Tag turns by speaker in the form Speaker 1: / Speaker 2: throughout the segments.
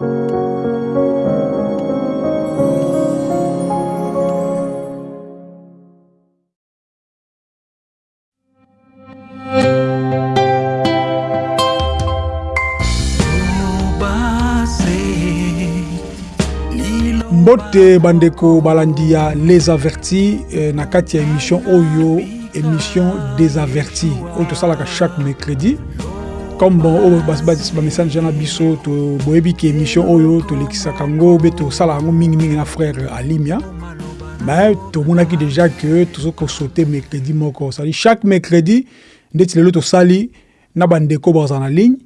Speaker 1: mbote bandeko balandi ya les avertis eh, na kati ya émission oyo émission des avertis oyo tosalaka chaque mercredi comme bon oyo bamessage na biso boyebi ke émission oyo tolekisaka yango mpe tosalaka yango mingimingi na frère alimia mais tomonaki déjà ke tozokosaute mercredi moko sadi chaque mercredi ndeti lelo tosali na bandeko bazala na ligne.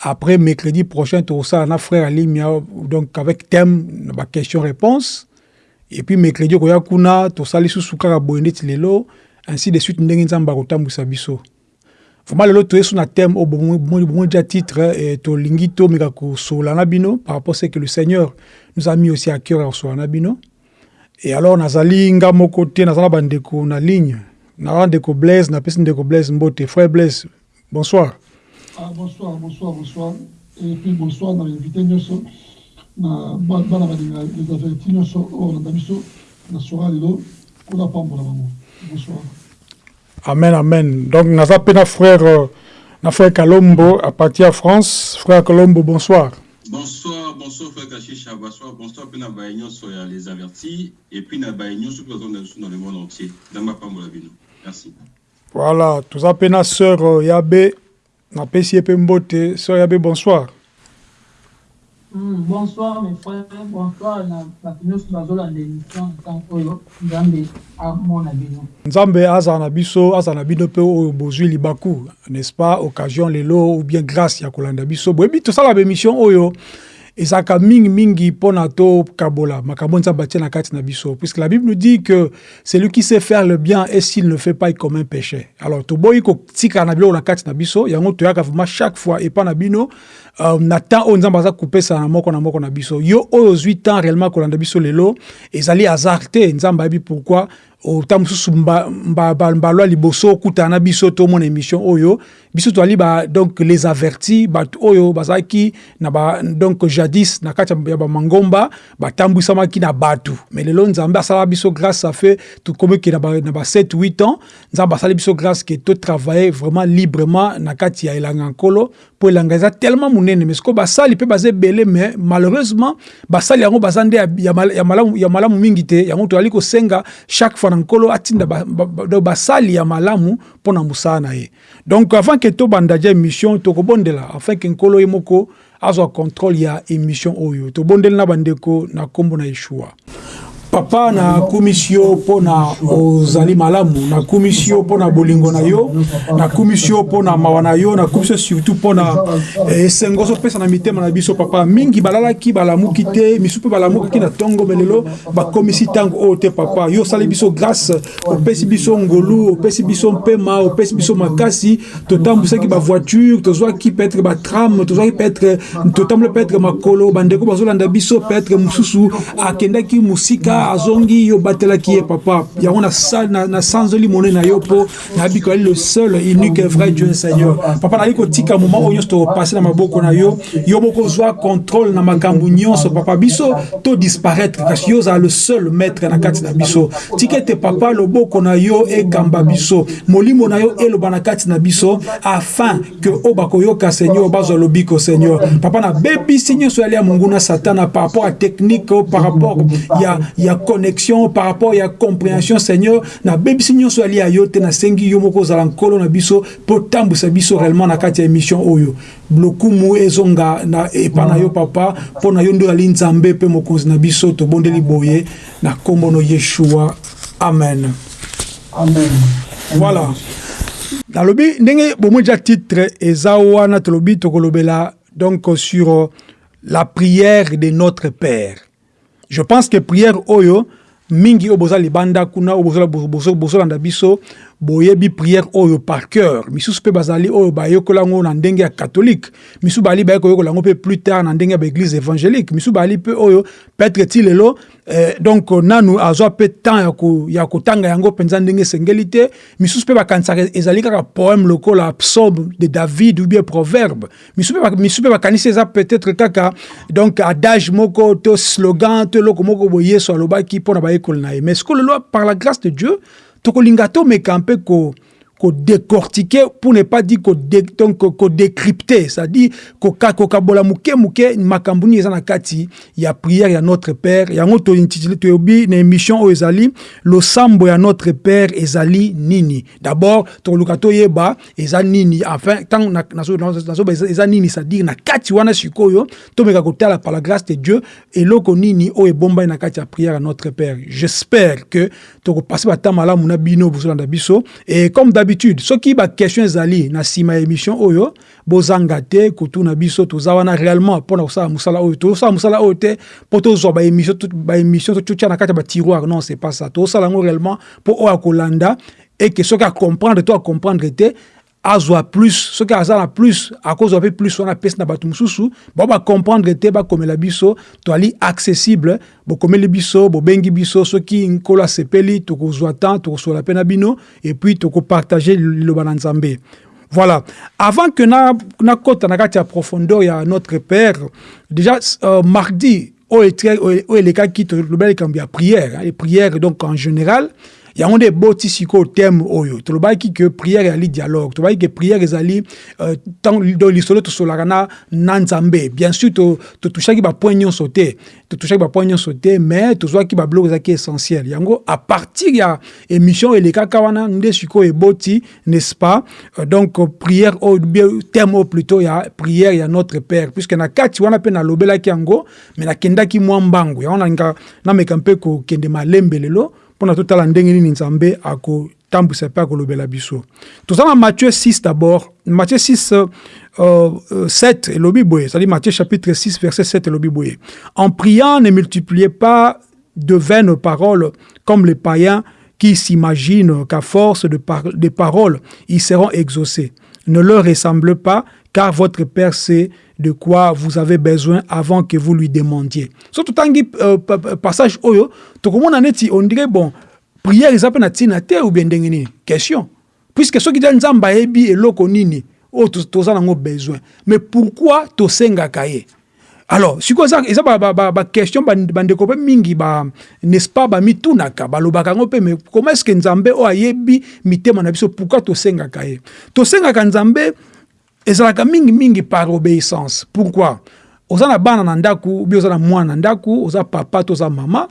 Speaker 1: Après mercredi prochain ça na frère alimia donc avec thème ba question réponse. Et puis mercredi koya kuna tosali susu kaka boye ndeti lelo ainsi de suite ndenge biso vraiment lelo toyesu na thème oyo bomoi dia titre eh, tolingi tomeka kosola na bino par rapport ce que le seigneur nous a mis aussi à cœur ya kosola na bino et alors nazali nga moko te naza na bandeko na ligne. Naza ndeko blaise napesi ndeko blaise mbote. Frère blaise bonsoir.
Speaker 2: Ah, bonsoir, bonsoir, bonsoir. Et puis bonsoir dans l'invité nyonso na bana balinga les avertis nyonso oyo na biso na sora lelo mpona pambola bango bonsoir
Speaker 1: amen amen. Donc mpe na frère euh, na frère kalombo à partir ya france. Frère kalombo bonsoir.
Speaker 3: Bonsoir, bonsoir frère Kachicha, bonsoir, bonsoir puis na nyonso ya les avertis. Et puis na mpe bazonda biso dans le monde entier. Pambola bino. Merci.
Speaker 1: voilà. Toza mpe na sœur euh, yabe napesi ye mpe mbote sœur yabe bonsoir
Speaker 4: Mm, bonsoir mes frères, bonsoir na bato nyonso bazolanda émission ntango oyo nzambe amona bino.
Speaker 1: nzambe azala na biso azala na bino mpe oyo bozwi libaku n'est-ce pas? Occasion lelo ou bien grâce ya kolanda biso. Boyebi tosala bémission oyo ezalaka mingimingi mpo na tokabola makambo nzambe atie na kati na biso. Puisque la bible nous dit que celui qui sait faire le bien et s'il ne fait pas il commet un péché. Alors toboyi kotikala na biloko na kati na biso. Yango toyaka vraiment chaque fois. Epa na bino uh, na temps oyo nzambe aza kopesa na moko na moko na biso. Yo oyo ozwi temps réellement kolanda biso lelo ezali hasard te. Nzambe ayebi pourquoi ota mosusu mbalwa liboso okutana na biso tomona émission oyo. Biso toali donc les avertis bato oyo bazalaki na ba donc jadis na kati ya bamangomba batambwisamaki na bato mais lelo nzambe asala biso grâce ça fait tokomiki na ba, na ba 7 8 ans nzambe asali biso grâce ke totravaille vraiment librement na kati ya elanga nkolo mpo elanga eza tellement monene mais sikoyo basali mpe baza ebele mais malheureusement basali yango ya, malamu, mingi te. Yango toali kosenga chaque fois nkolo atinda basali ya malamu mpo na na ye. Donc avant ke tobanda dia émission tokobondela afin ke nkolo ye moko contrôle ya émission oyo. Tobondeli na bandeko na nkombo na yeshua papa nakumisi yo mpo na ozali malamu nakumisi yo mpo na bolingo na yo nakumisi yo mpo na mawa na yo nakumisi yo surtout mpo na esengo ozopesa na mitema na biso papa. Mingi balalaki balamuki te misu mpe balamukaki na ntongo melelo bakomisi ntango oyo te papa. Yo osali biso grâce opesi biso ngolu opesi biso mpema opesi biso makasi totambwisaki bavoiture tozwaki peut-être batrame tozwaki peut-être totamboli peut-être makolo bandeko bazolanda biso peut-être mosusu akendaki mosika azongi yo batelaki ye papa. Yango nasanzoli monene na yo mpo nayebi le seul unique vrai dieu seigneur. Papa nali kotika moma oyo nyonso tokopase na maboko na yo. Yo moko ozwa contrôle na makambo nyonso papa. Biso to disparaître kasi yo ozala le seul maître na kati na biso. Tika ete papa na yo ekamba biso. Molimo na yo eloba na kati na biso afin ke oyo bakoyoka seigneur bazwa lobiko seigneur. Papa nabebisi nyonso yali ya monguna satana par rapport à technique par rapport ya ya connexion par rapport ya compréhension seigneur. Nabebisi nyonso ali ya yo te nasengi yo moko ozala nkolo na biso mpo tambwisa biso réellement na kati ya émission oyo. Lokumu ezonga na epa na yo papa mpo na yo nde ozali nzambe mpe mokonzi na biso tobondeli boye. Na nkombo no yeshua. Amen.
Speaker 2: Amen.
Speaker 1: Voilà. Nalobi ndenge bomoi dia titre eza wana tolobi tokolobela donc sur la prière de notre père je pense que prière oyo mingi oyo boza libanda kuna oyo bozolanda biso boyebi prière oyo par cœur. Misusu mpe bazali oyo bayekola yango na ndenge ya catholique. Misusu bali bayekoyekola yango mpe plus tard na ndenge ya baeglise évangélique. Misusu bali mpe oyo peut-être ti lelo eh, donc nanu azwa mpe temps ya kotanga yango mpenza ndenge esengeli te. Misusu mpe bakanisaka ezali kaka poème lokola psaume de david ou bien proverbe. Misusu mpe bakanisi eza peut-être kaka donc adage moko to slogan to eloko moko boye yesu alobaki mpo na bayekoli na ye. Mais sikoyo lelo par la grâce de dieu tokolinga tomeka mpe ko décortiquer pour ne pas dire dé, donc décrypter. C'est-à-dire ko kabola muke kati ya prière ya notre père. Yango to intitulé émission ezali lo sambo ya notre père ezali nini? D'abord to luka to yeba eza nini? Enfin tant na na so nini? C'est-à-dire na kati wana par la de Dieu eloko nini o ebomba na kati ya ya notre père. J'espère que to passer ba tamala muna bino bozolanda biso. Et comme soki baquestion ezali na nsima émission oyo bozanga te biso toza réellement mpona kosala mosala oyo. Tozosala mosala oyo te mpo tozwa baémission totya na kati ya batiroire non c'est pas ça. Tozosala yango réellement mpo oyo akolanda to acomprendre te azwa plus soki aza na plus akozwa mpe plus wana apesi na bato mosusu bao bacomprendre te bakomela biso toali accessible bokomeli biso bobengi biso soki nkolo asepeli tokozwa temps tokosola mpe na bino epuis tokopartage liloba na nzambe voilà. Avant que nakota na kati ya profondeur ya notre père. Déjà euh, mardi oyo elekaki tolobela likambo ya prière et prière donc en général yango nde eboti sikoyo teme oyo tolobaki ke prière ezali dialogue. Tolobaki ke prière ezali uh, do lisolo tosolaka na, nzambe bien sûr totushaki to bapoint nyonso te totushaki bapoint nyonso te mais tozwaki babiloko ezalaki essentiel. Yango à partir ya émission elekaka wana nde sikoyo eboti n'est-ce pas? Uh, donc prière oyo teme oyo plutôt ya prière ya notre père. Puisque na kati wana mpe nalobelaki yango mais nakendaki mwa mbangu yango nalinga nameka mpe kokende malembe lelo mpona totala ndenge nini nzambe biso. Na matthieu 6 d'abord. Matthieu 6 euh, euh, 7 elobi boye. C'est-à-dire matthieu chapitre 6 verset 7 elobi boye. En priant ne multipliez pas de vaines paroles comme les païens qui s'imaginent qu'à force de, par de paroles ils seront exaucés. Ne leur ressemble pas car votre Père sait de quoi vous avez besoin avant que vous lui demandiez. Surtout tangi euh, passage oyo, tokomona neti on dirait bon, prière pe na tina te ou bien ndenge nini? Question. Puisque soki ja nzamba yebi eloko nini, o toza nango besoin. Mais pourquoi tosengaka ye? alors sikoyo eza eza baquestion bandeko mpe mingi ba n'est-ce pas bamitunaka balobaka yango mpe mais comment est ce que nzambe oyo ayebi mitema na biso pourquoi tosengaka ye? Tosengaka nzambe ezalaka mingimingi par obéissance. Pourquoi? Oza na bana na ndako ubi oza na mwana na ndako oza papa to oza mama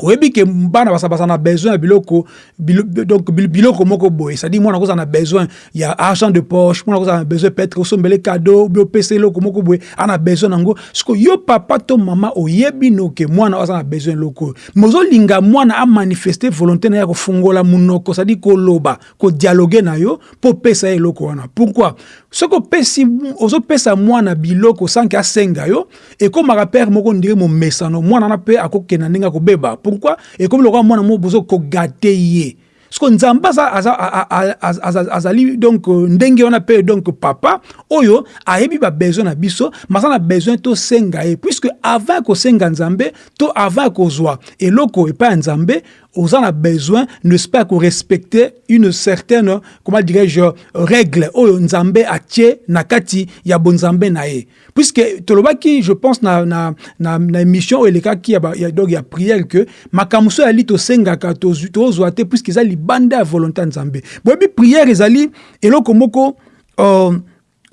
Speaker 1: oyebi ke bana baza na besoin ya biloko donc biloko moko c'est-à-dire besoin ya argent de poche mwana kozala na besoin peut-être moko boye ana besoin nango. Siko yo papa to mama oyebi noke mwana aza na besoin eloko. Oyo mais ozolinga mwana volonté na ye ya kofungola monoko c'est-à-dire koloba kodialogue na yo mpo pourquoi? Biloko yo moko ndire pourquoi ekomi lokola mwana moko bozo kogate ye siko nzambe azali donc ndenge wana mpe donc papa oyo ayebi babesoin na biso maza na besoin tosenga ye puisque avant kosenga nzambe to avant kozwa eloko epai ya nzambe oza na besoin n'est-ce pas korespecte une certaine comment dirais-je règle oyo nzambe atie na kati ya bonzambe na ye puisque tolobaki je pense na, na, na, na émission elekaki ya, ya, donc ya prière que makambo so yali tosengaka tozwa te puisque eza libanda ya volonté ya nzambe boyebi prière ezali eloko moko uh,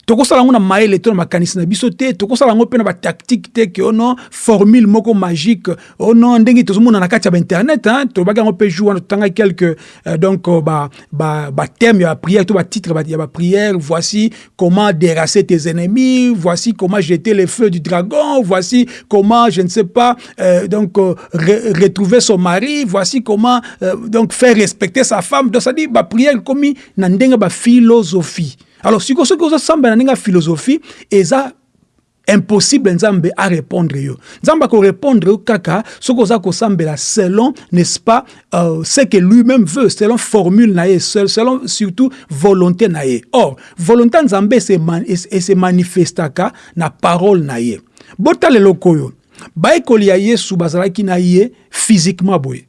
Speaker 1: tokosala yango na mayele to na makanisi na biso te. Tokosala yango mpe na batactique te ke ono formule moko magique. Ono ndenge tozomona na kati ya bainternet tolobaki yango mpe jour wana totanga quelque euh, donc bathème ba, ba ya baprière to batitre ya baprière voici comment déracer tes ennemis. Voici comment jeter les feux du dragon. Voici comment je ne sais pas euh, donc euh, re retrouver son mari. Voici comment euh, donc faire respecter sa femme. Donc ça dit baprière komi na ndenge baphilosophie alors sikoyo soki ozosambela ndenge ya philosophie eza impossible nzambe répondre yo. Nzambe répondre yo kaka soki oza kosambela selon n'est-ce pas euh, ce que lui-même veut selon formule na ye selon surtout volonté na ye. Or volonté ya nzambe ese manifestaka na parole na ye. Botala eloko oyo bayekoli ya yesu bazalaki na ye physiquement boye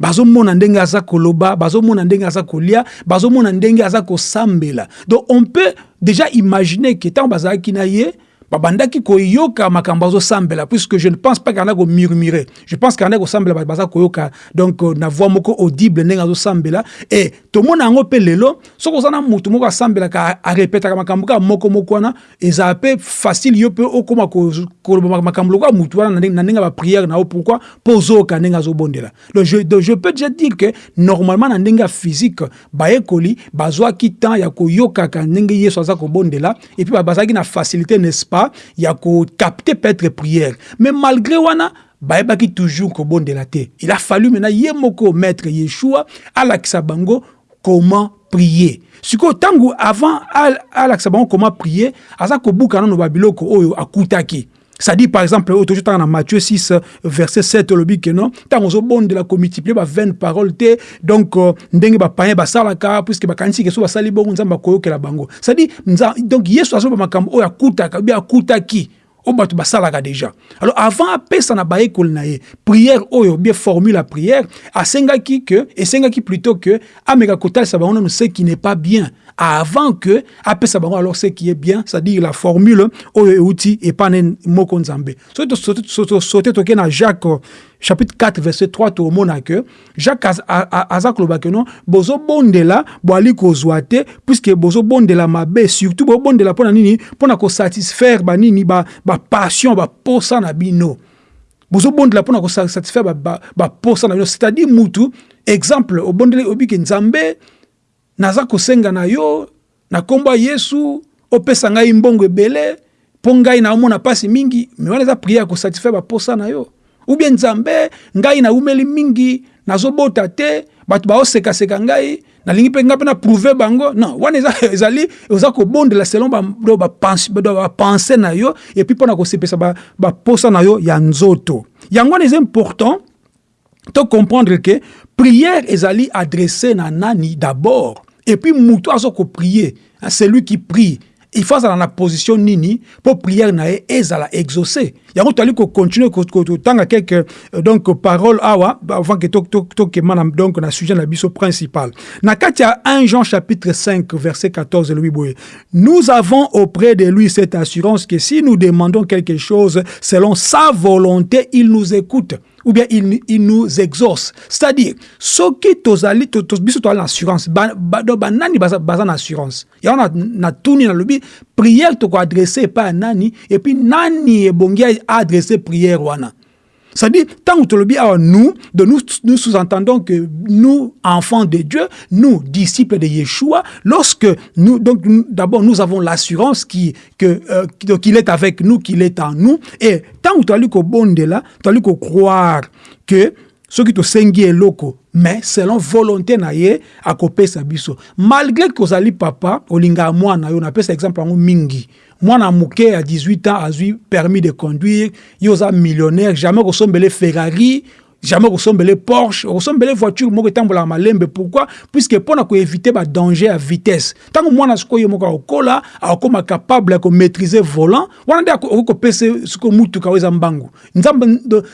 Speaker 1: bazomona ndenge aza koloba bazomona ndenge aza kolia bazomona ndenge aza kosambela. Donc on peut déjà imaginer que ntango bazalaki na ye babandaki koyoka makambo azosambela puisque je ne pense pas kana komurmure je pense kana kosambela bato baza koyoka. Donc na voix moko audible ndenge azosambela. E tomona yango mpe lelo soki oza na motu moko asambelaka arepetaka makambo kaka moko moko wana ezala mpe facile yo mpe okóma koloba makambo lokola motu wana na ndenge ya bapriere na yo. Pourquoi? Mpo ozoyoka ndenge azobondela. Donc je, je peux déjà dire que normalement na ndenge ya physique bayekoli bazwaki temps ya koyokaka ndenge yesu aza kobondela. Et puis bazalaki na facilité n'est-ce pas? Il y a capter peut-être prière. Mais malgré wana bayebaki toujours kobondela te il a fallu maintenant ye moko maître yeshua alakisa bango comment prier. Sikoyo ntango avant alakisa bango comment prier aza kobuka nano babiloko oyo akutaki ça dit par exemple toujours dans Matthieu 6 verset 7 lobi que non? Tant on bon de la multiplier ba 20 paroles donc ndenge ba païen ba salaka puisque ba kanisi ke so ba sali bongo nzamba koyokela bango. Ça dit donc yesu azo ba makambo oyo akutaka bi akutaki o bato basalaka déjà. Alors avant na bayekoli na ye prière oyo bien formule la prière asengaki que esengaki plutôt que ameka kotalisa bango nano ce qui n'est pas bien avant que apesa bango alors ce qui est bien c'est-à-dire la formule oyo euti epane moko nzambe. Soki toke na jacques chapitre 4 verset 3 tomona ke jacques aza koloba ke non bozobondela boali kozwa te puisque bozobondela mabe surtout bobondela mpo na nini mpo na kosatisfaire banini bapassion baposa na bino. Bozobondela mpo na kosatisfaire baposa na bino. C'est-à-dire mutu exemple obondeli obiki nzambe naza kosenga na yo na nkombo ya yesu opesa ngai mbongo ebele mpo ngai mingi me wana eza priere ya kosatisfaire na yo. Ou bien nzambe ngai naumeli mingi nazobota te bato baosekaseka ngai nalingi mpe ngai mpe na prouve bango. Non wana ezali oza kobondela selon bapense na yo epuis mpo na kosepesa baposa na yo ya nzoto. Yango wana important to comprendre ke prière ezali adressé na nani d'abord et puis mutu azo koprier celui qui prie. Il faut azala na position nini mpo prière na ezala exaucé yango toali kocontinue kotanga quelque donc parole awa avant ke tokema na donc na sujet na biso principal. Na kati ya 1 jean chapitre 5 verset 14 elobi boye nous avons auprès de lui cette assurance que si nous demandons quelque chose selon sa volonté il nous écoute ou bien il, il nous exauce. C'est-à-dire soki tozali to, to, biso toali na assurance banani ba, ba, baza na yango na, na tuni nalobi prière tokoadresse epai ya nani epuis nani ebongi aadresse prière wana. C'est-à-dire, tant que le nous, de nous, nous sous-entendons que nous, enfants de Dieu, nous, disciples de Yeshua, lorsque nous, donc, d'abord, nous avons l'assurance qui, que, euh, qu'il est avec nous, qu'il est en nous, et tant que tu as lu bon de là, tu as lu qu'au croire que ce qui te sengi est loco, mais selon volonté na ye akopesa biso malgré que ozali papa olinga mwana yo napesa exemple yango mingi mwana moke ya 18 ans azwi permis de conduire yo oza millionnaire jamais kosombele ferrari jamais kosombele porsche okosombele voiture moko malembe. Pourquoi? Puisque mpona koevite badanger ya vitesse. Ntango mwana sikoyo moko akokola akokoma capable ya komaîtrise volant wana nde akoki kopesa sikoyo mutuka oyo eza mbangu. Nzambe,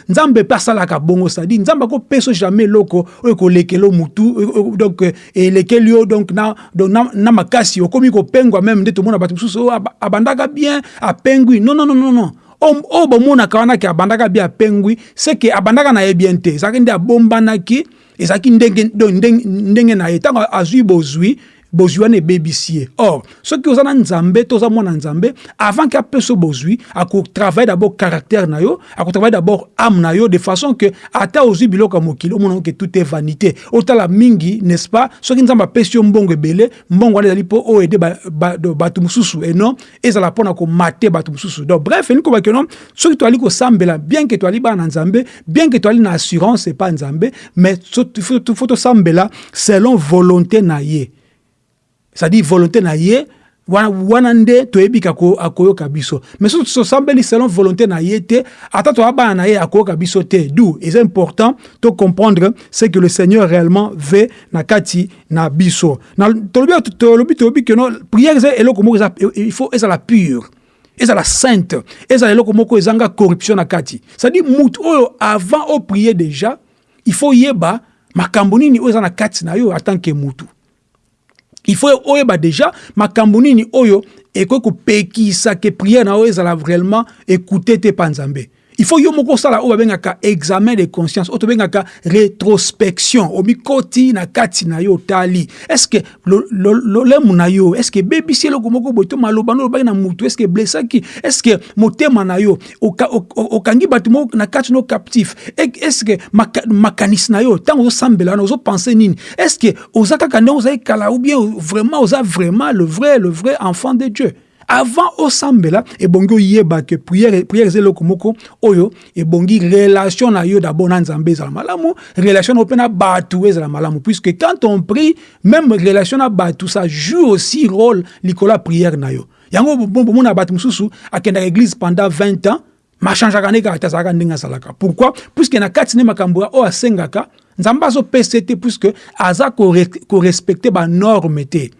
Speaker 1: nzambe mpe asalaka bongo sadi nzambe akopesa jamais eloko oyo ekolekela mutu donc elekeli yo donc na, donc, na, na makasi. Okomi kopengwa meme nde tomona bato mosusu oyo abandaka bien apengwi. Non non non non, non. Oyo bomonaka wanaki abandaka bi apengwi seke abandaka na ye bien te. Ezalaki nde abombanaki ezalaki ndenge, ndenge na ye ntango azwi bozwi bozwi wana ebebisi or soki oza na nzambe to mwana nzambe avant ke apesa bozwi akotravaille d'abord caractère na yo akotravaille d'abord ame na yo de façon que ata ozwi biloko ya mokili ke tout est vanité. Otala mingi n'est-ce pas? Soki nzambe apesi yo mbongo ebele mbongo wana ezali mpo ede bato mosusu. Enon ezala mpona komate bato mosusu. Donc bref elingi kobaki non soki toali kosambela bien ke toali bana na nzambe bien ke toali na assurance epa nzambe mais fo tosambela selon volonté na ye c'est-à-dire volonté na ye wana, wana nde toyebi kako akoyoka biso. Mais soki tosambeli selon volonté na ye te ata toyabana na ye akoyoka biso te. D'où est important de comprendre ce que le seigneur réellement veut na kati na biso. Tolobi tolobi toyebi ke no prière eza eloko moko eza il faut ezala pure ezala sainte ezala eloko moko ezanga corruption na kati. C'est-à-dire mutu oyo avant oprier déjà il faut yeba makambo nini oyo eza na kati na yo que mutu il faut oyeba déjà makambo nini oyo ekoki kopekisa ke prière na oyo ezala réellement écouter te pa nzambe il faut yo moko osala oyo babengaka examen de conscience oyo tobengaka rétrospection. Omikoti na kati na yo otali. Estce lolemu na yo estce ebebisi eloko moko boye to maloba no olobaki na mutu estce eblesaki estce motema na yo okangi bato moko na kati no captif. Estce makanisi na yo ntango ozosambela wana ozopense nini? Estce oza kaka ndenge kala ou bien vraiment oza vraiment le vrai le vrai enfant de dieu? Avant osambela ebongi oyeba ke prière prière eza eloko moko oyo ebongi relation na yo d'abord na nzambe ezala malamu relation na yo mpe na malamu. Puisque quand on prie même relation na bato ça joue aussi rôle likolo ya prière na yo. Yango bomona bato mosusu akendaka église pendant 20 ans machangeaka nde kaka te azalaka ndenge azalaka. Pourquoi? Puisque na kati nde makambo oyo asengaka nzambe azopesa te puisque aza korespecte banorme te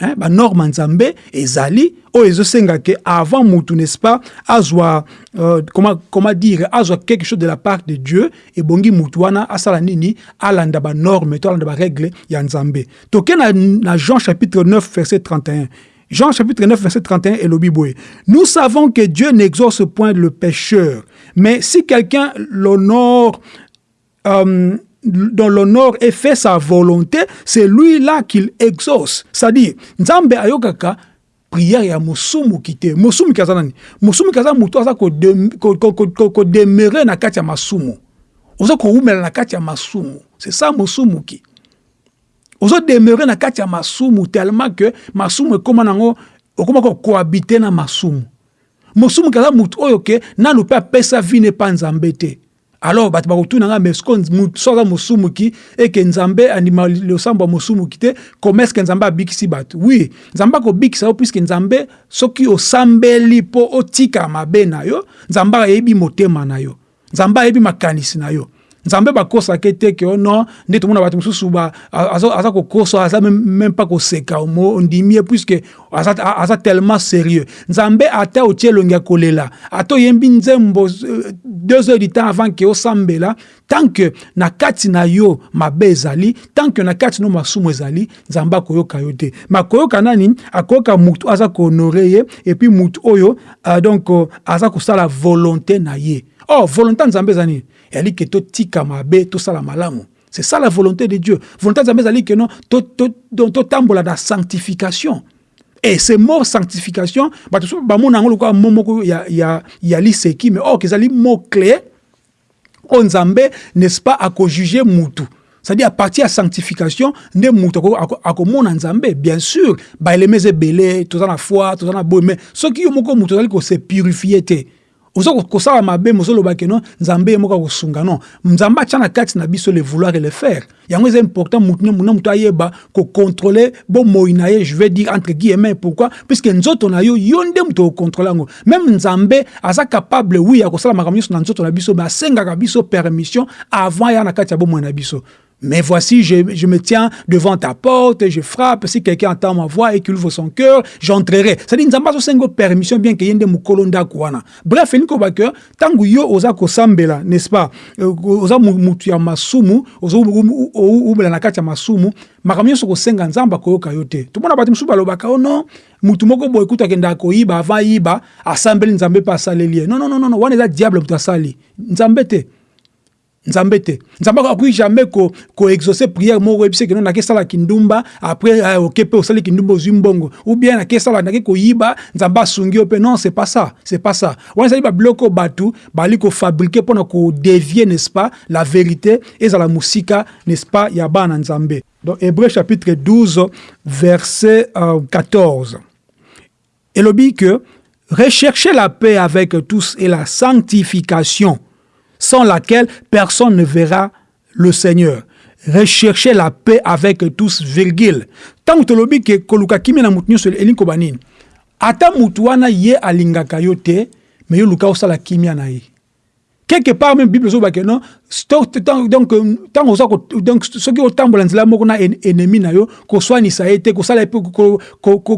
Speaker 1: hein, banorme nzambe ezali oyo ezosenga ke avant mutu n'est-ce pas azwa euh, comment, comment dire azwa quelque chose de la part de dieu ebongi mutu wana asala nini alanda banorme to alanda baregle ya nzambe. Toke na, jean chapitre 9 verset 31 Jean chapitre 9, verset 31 et le Nous savons que Dieu n'exauce point le pécheur, mais si quelqu'un l'honore euh, dans l'honneur et fait sa volonté, c'est lui-là qu'il exauce. C'est-à-dire, Nzambe ayokaka prière ya musumu kite. Musumu kaza nani? Musumu kaza mutu aza ko ko demeurer na kati masumu. Ozo ko umela na kati ya masumu. C'est ça musumu ki. Ozo demeurer na kati ya masumu tellement que masumu nango okoma ko cohabiter na masumu. Musumu kaza mutu oyo ke nanu pe ne pa nzambe. Alors bato bakotuna nga mais so aza mosumu ki eke nzambe andima losambo ya mosumu ki te koma eske nzambe abikisi bato? Oui nzambe akobikisa yo nzambe soki osambeli mpo otika mabe na yo nzambe ayebi motema na yo. Nzambe ayebi makanisi na yo nzambe bakosaka te ke no nde tomona bato mosusu aza kokosa aza même pas koseka ondimi ye puiske aza, tellement sérieux. Nzambe ata otie elongi ya kolela ata oyembi nzembo deux heures du temps avant ke osambela tant que na kati na yo mabe ezali tant que na kati no masumu ezali nzambe akoyoka yo te. Me akoyoka nani? Akoyoka mutu aza kohonore ye epuis mutu oyo uh, donc uh, aza kosala volonté na ye. Oh volonté nzambe eza nini? Ezali ke totika mabe tosala malamu. C'est ça la volonté de dieu. Volonté ya nzambe ezali ke no totambola to, to, na sanctification. Et ce mot sanctification bato so bamona yango lokola mo moko ya, ya, ya liseki mais or ezali mot clé oyo nzambe n'est-ce pas akojuge mutu. C'est-à-dire à partir ya sanctification nde mutu akomona nzambe bien sûr baeleme eza ebele toza na foi toza na boye mais soki yo moko mutu ozali kose purifie te oza kosala mabe mozolobaki no nzambe ye moko akosunga non. Nzambe kati na biso le vouloir et le faire. Yango important na mutu ayeba kocontrole bomoi na ye je vais dire entre guillemets pourquoi puisque nzoto na yo yo nde mutu okontrole yango. Même nzambe aza capable wi ya kosala makambo na nzoto na biso biso permission avant ya na kati ya biso Mais voici, je, je, me tiens devant ta porte, je frappe. Si quelqu'un entend ma voix et qu'il ouvre son cœur, j'entrerai. C'est-à-dire, nzamba so sengo permission bien que yende mukolo ndako wana. Bref, elinko ba que tangu yo oza ko sambela, n'est-ce pas? Oza mutu ya masumu, oza ubela na kati ya masumu, makambo nyonso kosenga nzamba koyoka yo te. Tomona bato mosusu balobaka oh non, mutu moko boye kuta akendaka koyiba avant yiba, asambeli nzambe mpe asaleli ye. Non, non, non, non, wana eza diable mutu asali. Nzambe te. Nzambe te. Nzambe akoki jamais koexauce ko prière. Moko oyebisi keno nake esala kindumba après oke mpe osali kindumba ozwi mbongo ou bien nake esala nake koyiba nzambe asungi yo mpe non c'est pas ça. C'est pas ça. Wana ezali babiloko bato bali kofabrike mpona kodevie n'est-ce pas la vérité. Ezala mosika n'est-ce pas ya bana nzambe. Donc hébreu chapitre 12 verset euh, 14 elobi que recherchez la paix avec tous et la sanctification sans laquelle personne ne verra le Seigneur. rechercher la paix avec tous virgule. Tolobi ke koluka kimia na ata ye yo luka quelque part même bible ezobake non? Donc ntango oza donc soki otambola nzela moko na ennemi na yo koswanisa ye te kosala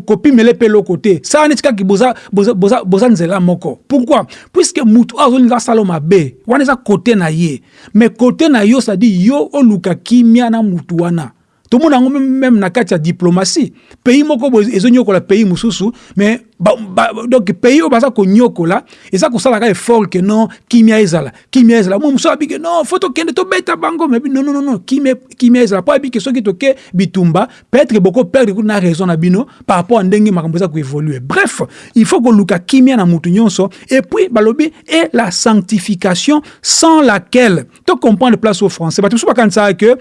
Speaker 1: kopimela mpe eloko te sala neti kaka boza, nzela moko pourquoi? Puisque motu oyo azolinga asala mabe wana eza kote na ye. Mais kote na yo sadi yo oluka kimia na mutu wana tomona yango meme na kati ya diplomatie. Pays moko ezonyokola pays mosusu mais ba, ba, donc pays oyo baza konyokola eza kosala kaka effort ke non kimia ezala kimia ezala. Mo mosusu abi ke non fo tokende tobeta bango. Mais non, non, non, non kimia, kimia ezala. Mpo abi ke soki toke bitumba peut-être boko perdre kuna raison na bino par rapport a ndenge makambo eza koévolue bref il faut koluka kimia na mutu nyonso et puis balobi et la sanctification sans laquelle to comprendre place au français. Bato mosusu bakanisaka ke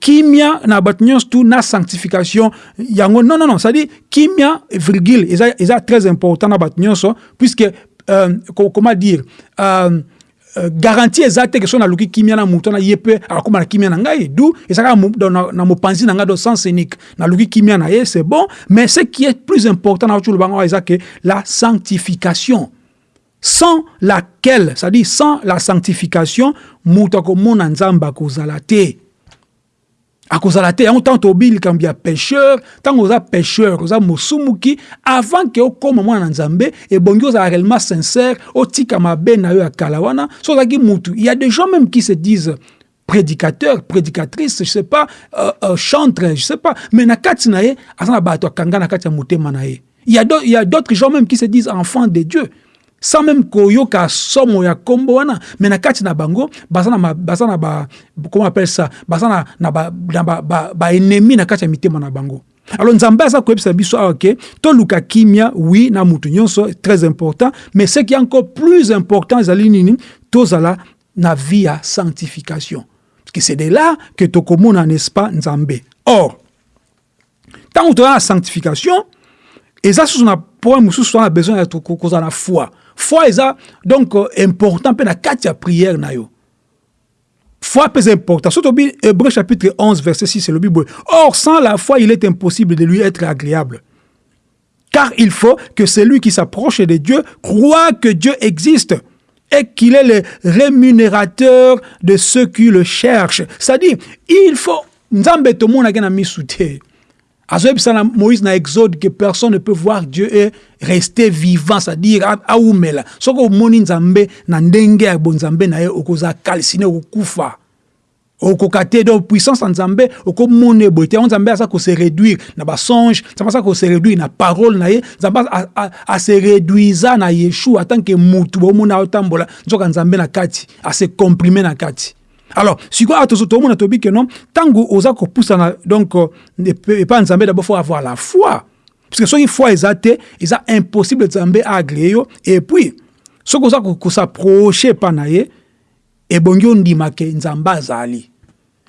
Speaker 1: kimia na bato nyonso tu na sanctification yango non non non c'est-à-dire kimia virgule eza, eza très important na bato puisque euh, comment dire euh, Uh, garantie eza te ke so naluki kimia na motu wana ye mpe akóma na kimia na ngai du ezaka na, na mopanzi na ngai do sens unique naluki kimia na ye c'est bon mais ce qui est plus important na otulu bango eza ke la sanctification. Sans laquelle c'est-à-dire sans la sanctification moto akomona nzambe akozala te akozala te yango ntango tobi likambo ya pécheur ntango oza pécheur oza mosumuki avant ke okóma mwana na nzambe ebongi ozala réellement sincère otika mabe na yo ya kala wana. So ozalaki mutu. Il y a des gens même qui se disent prédicateur prédicatrice je sais pas euh, euh, chantre je sais pas. Mais na kati na ye aza na bato akanga na kati ya motema il y a d'autres gens même qui se disent enfants de Dieu sans même koyoka somo ya kombo wana me na kati na bango baza na baza na ba comment appelle ça na ba ennemi bango. Alors nzambe biso kimia oui na mutu très important mais ce qui est encore plus important ezali nini? Tozala na vie ya sanctification. Parce que c'est de là que tokomona n'est-ce pas nzambe. Or ntango toza na sanctification eza susu na point mosusu wana besoin ya na foi foi eza donc important mpe na kati ya na yo. Foi mpe important. Soki tobi hébreu chapitre 11 verset 6 elobi boye. Or sans la foi il est impossible de lui être agréable. Car il faut que celui qui s'approche de Dieu croit que Dieu existe et qu'il est le rémunérateur de ceux qui le cherchent. C'est-à-dire il faut nzambe tomonaki na misu te moïse na exode que personne ne peut voir dieu rester vivant c'est-à-dire aumela soki omoni nzambe na ndenge ya bonzambe na ye okozala kalsine okokufa okoka te donc puissance ya nzambe okomona eboye te yango nzambe aza kose réduire na basonge nzambe aza kose réduire na parole na ye. Nzambe ase réduisa na yeshua atanke mutu bomona otambola. Nzoka nzambe na kati ase comprime na kati alors sikoyo awa tozomona tobi ke non ntango oza kopusana donc epa nzambe d'abord faut avoir la foi. Parce que soki foi eza te eza impossible nzambe agrée yo et puis soki oza kosaproche epa na ye ebongi ondimake nzambe azali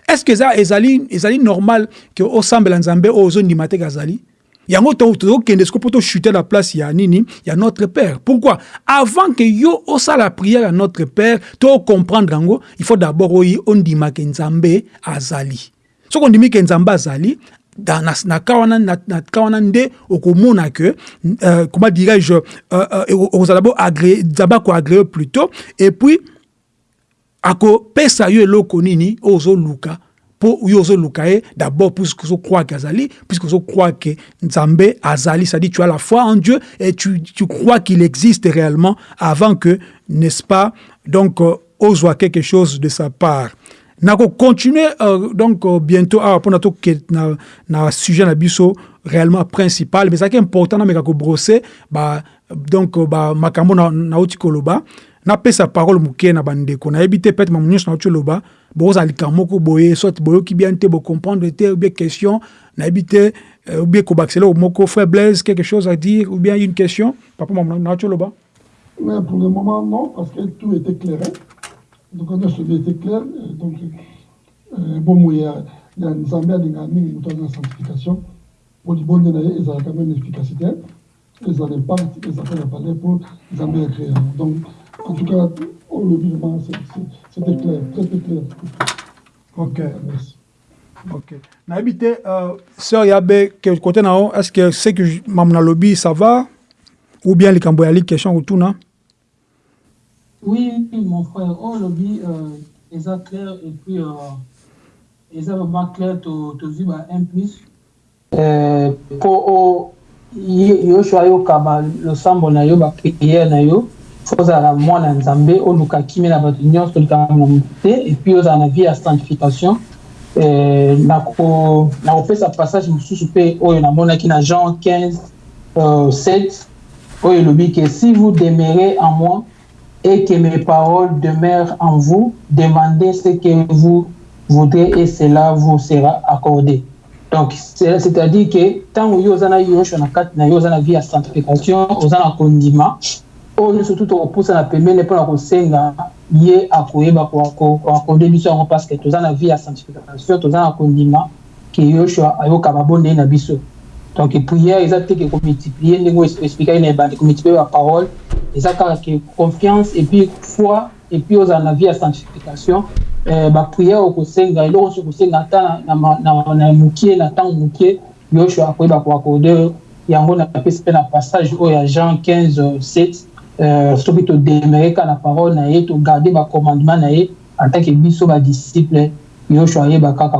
Speaker 1: est ce que eza ezali normal ke osambela nzambe oyo ozondima te azali yango tozokende siko mpo tochute la place ya nini ya notre père. Pourquoi? Avant que yo osala prière ya notre père tocomprendre yango il faut d'abord oyi ondimake nzambe azali. Soki ondimi ke nzambe azali na, ka wana nde okomona ke euh, comment dirais-je okozala bo nzambe akoagré plutôt et puis akopesa yo eloko nini ozoluka mpo yo ozoluka d'abord puisque ozocroire ke azali puisque ozocroire ke nzambe azali c'est-à-dire tu as la foi en Dieu et tu, tu crois qu'il existe réellement avant que n'est-ce pas donc euh, quelque chose de sa part. Nakocontinue euh, donc euh, bientôt awa mpona toke na, na sujet na biso réellement principal mais ezalaki important nameka kobrose ba, donc bamakambo nauti koloba napesa parole moke na bandeko. Nayebi te peut-être mamu nyonso nauti oloba bokozala likambo moko boye soit boyoki bien te bocomprendre te ou bien question nayebi te ou bien moko frère blaise quelque chose à dire ou bien une question? Papa
Speaker 2: Mais pour le moment, non, parce que tout était clairé. Donc, celui était clair. Donc, euh, bon, il y a, il y a une zambia, il y a une sanctification. Bonnes années, ils ont quand même une efficacité. Ils ont fait la parler pour Zambia créer. Donc, en tout cas, on le c'était clair, très très clair.
Speaker 1: Ok.
Speaker 2: Merci.
Speaker 1: Ok. uh, sœur yabe ke côté na yo est ce que ce que mamu na lobi ça va ou bien likambo yali question kotuna
Speaker 4: Oui, mon frère, oh, lobby, euh, eza clair et puis euh, eza vraiment clair tozwi ba 1 plus euh, mpo yoshua ayokaba losambo na yo bapriere na yo fo ozala na mwana nzambe oluka kimia na bato nyonso likambo na motu te na vie ya sanctification eh, nakopesa passage mosusu mpe oyo namonaki na jean 15 euh, 7 oyo elobi ke si vous demeurez en moi et que mes paroles demeurent en vous, demandez ce que vous voudrez et cela vous sera accordé. Donc, c'est-à-dire que tant que vous avez une vie à sanctification, avez un condiment, oyo surtout tokopusana na pembeni mpona kosenga ye akoyeba biso yango parce que toza na vie ya sanctification toza na kondima ke yoshua ayoka babondeli na biso. Donc prière eza komultiplie ndenge na komultiplie baparole eza kaka ke confiance et puis foi et puis ozala na vie ya sanctification. Eh, baprière okosenga eloko nyonso okosenga ata na mokie na ntango mokie yoshua akoyeba koakorde yango mpe na passage oyo ya jean 15 7 euh, soki todemere kaka na parole na ye togarde bacommandement na ye atake biso badisciple yoshua ayeba kaka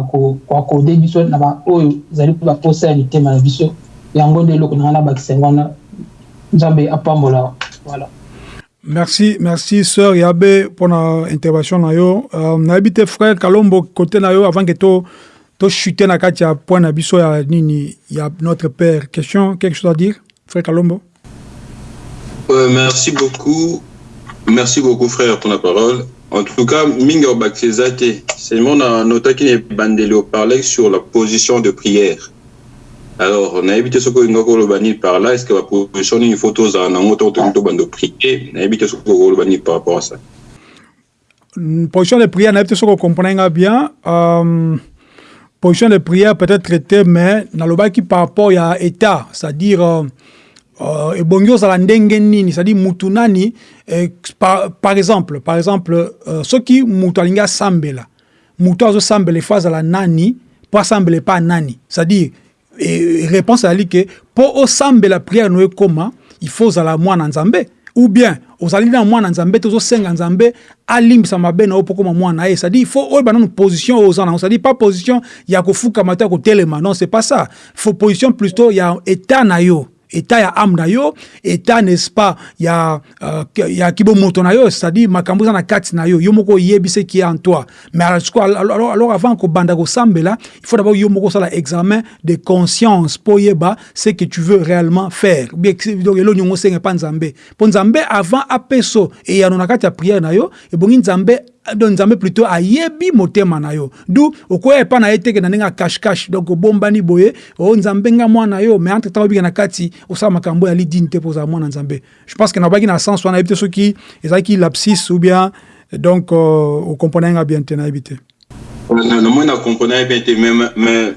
Speaker 4: koakorde biso na baoyo ezali baposa ya mitema na biso. Yango nde eloko na ngai nabakisa yango wana nzambe apambola. Voilà.
Speaker 1: Merci merci sœur yabe mpona intervention na yo. Uh, nayebi te frère kalombo côté na yo avant ke to tochute na kati ya point na biso ya nini ya notre père. Question quelque chose à dire frère kalombo?
Speaker 3: Euh, merci beaucoup. Merci beaucoup, frère, pour la parole. En tout cas, Mingo Bakzezate, c'est mon nota qui est bandé au parler sur la position de prière. Alors, on a évité ce que Ngoko Lobani par là, est-ce que la position d'une photo, ça en a autant de bande prier On a évité ce que Lobani par rapport à ça.
Speaker 1: Position de prière, on a évité ce qu'on comprend bien. Euh, position de prière peut-être traitée, mais dans le bas qui par rapport à l'État, c'est-à-dire. Euh, uh, ebongi ozala ndenge nini? C'est-à-dire mutu nani? Eh, par, par exemple par exemple uh, soki mutu alingi asambela mutu azosambela efo azala nani mpo asambela epa nani? C'est-à-dire et réponse ezali ke mpo osambela prière no ekóma il faut ozala mwana nzambe. Ou bien ozali na mwana nzambe te ozosenga nzambe alimbisa mabe na yo mpo koma mwana ye. C'est-à-dire il faut oyeba nanu position oyo oza nango c'est-à-dire pas position ya kofukama to ya kotelema. Non c'est pas ça. Faut position plutôt ya état na yo état ya âme na yo état n'est-ce pas ya uh, ya kibomoto na yo c'est-à-dire makambo na kati na yo. Yo moko oyebi ce qui est en toi. Mais alors, alors, alors avant kobanda kosambela il faut d'abord yo moko osala examen de conscience mpo oyeba ce que tu veux réellement faire. Donc elo nyongo osenga mpa nzambe. Mpo nzambe avant apeso eyano na kati ya prière na yo ebongi nzambe donc nzambe plutôt ayebi motema na yo. Du okoya epa na ye teke na ndenge cache-cache. Donc obombani boye o nzambe nga mwana yo. Mais entre temps obika na kati osala makambo ya lidini te mpo ozala mwana nzambe. Je pense que nabaki na sens wana yebi te soki ezalaki lapsis ou bien donc euh, okomprena nga bien te nayebi te
Speaker 3: namoi na comprena bien te mais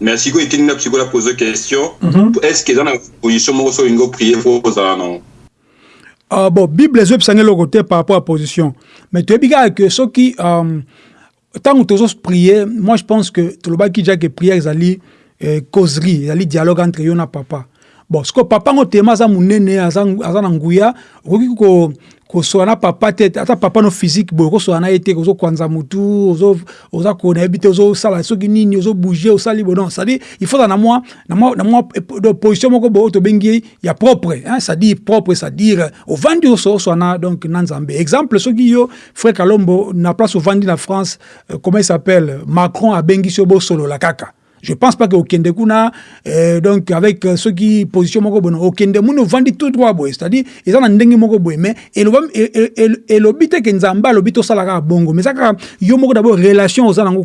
Speaker 3: mais sikoyo etindi na sikoyo pose question. Est ce que eza na position moko so olingi oprie po ozala nango
Speaker 1: Uh, bon bible ezopesanga eloko te par rapport à position. Mais toyebi kaka ke soki um, ntango tozoprie moi je pense que tolobaki dia ke prière ezali eh, causerie ezali dialogue entre yo na papa bon sikoyo papa ngo tema aza monene aza, na nguya okoki ko kosola na papa te ata papa no physique boye okosola na ye te ozokwanza motu oza ko nayebi te ozosala soki nini ozobouge osali bo non cestadire il faut mwa na mwa na mwa position moko boye tobengi ya propre hein, cestadire propre cestadire ovandi ososola na donc na nzambe. Exemple soki yo frère kalombo na place ovandi na france euh, comment il s'appelle? Macron abengisi yo bosolola kaka je pense pas que okende kuna euh, donc avec euh, ceux qui position moko bono okende muna ovandi tout droit c'est-à-dire eza na ndenge moko boye mais elobi te ke nzambe alobi tosala kaka bongo. Mais eza kaka yo moko d'abord relation oza nango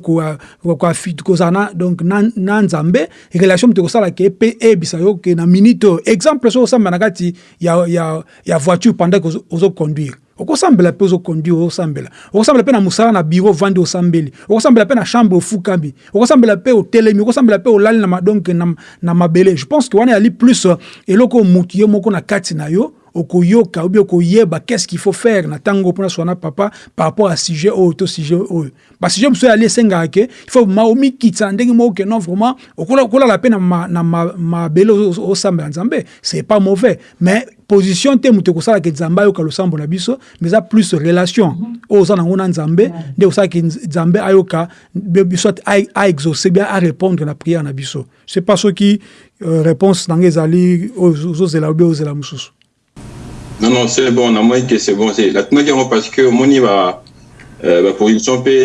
Speaker 1: kozala na donc na, na nzambe relation moto ekosala ke mpe eyebisa yo ke na minute exemple so osamba na kati ya, ya, ya voiture pendant que ozoconduire okosambela mpe ozoconduire osambela. Okosambela mpe na mosala na biro ovandi osambeli. Okosambela mpe na chambre ofukami okosambela mpe otelemi. Okosambela mpe olali na, donc na, na mabele. Je pense que wana yali plus eloko oyo motu ye moko na kati na yo okoyoka ou bien okoyeba qu'est-ce qu'il faut faire na tango mpona swana papa par rapport à sujet oyo to sujet oyo. Basujet mosusu ali esengaka ke il faut ma omikitisa ndenge moko ke non vraiment okolala mpe na mabele osambela nzambe c'est pas mauvais. Mais position te moto ekosalaka nzambe ayoka losambo na biso mais eza plus relation oyo oza nango na nzambe nde osalaki nzambe ayoka biso aexauce bien arépondre na prière na biso. C'est pas soki euh, réponse nanga ezali ozozela obe ozela mosusu
Speaker 3: non non c'est bon namoni ke c'est bon natunaki yango parce que omoni ba baposition mpe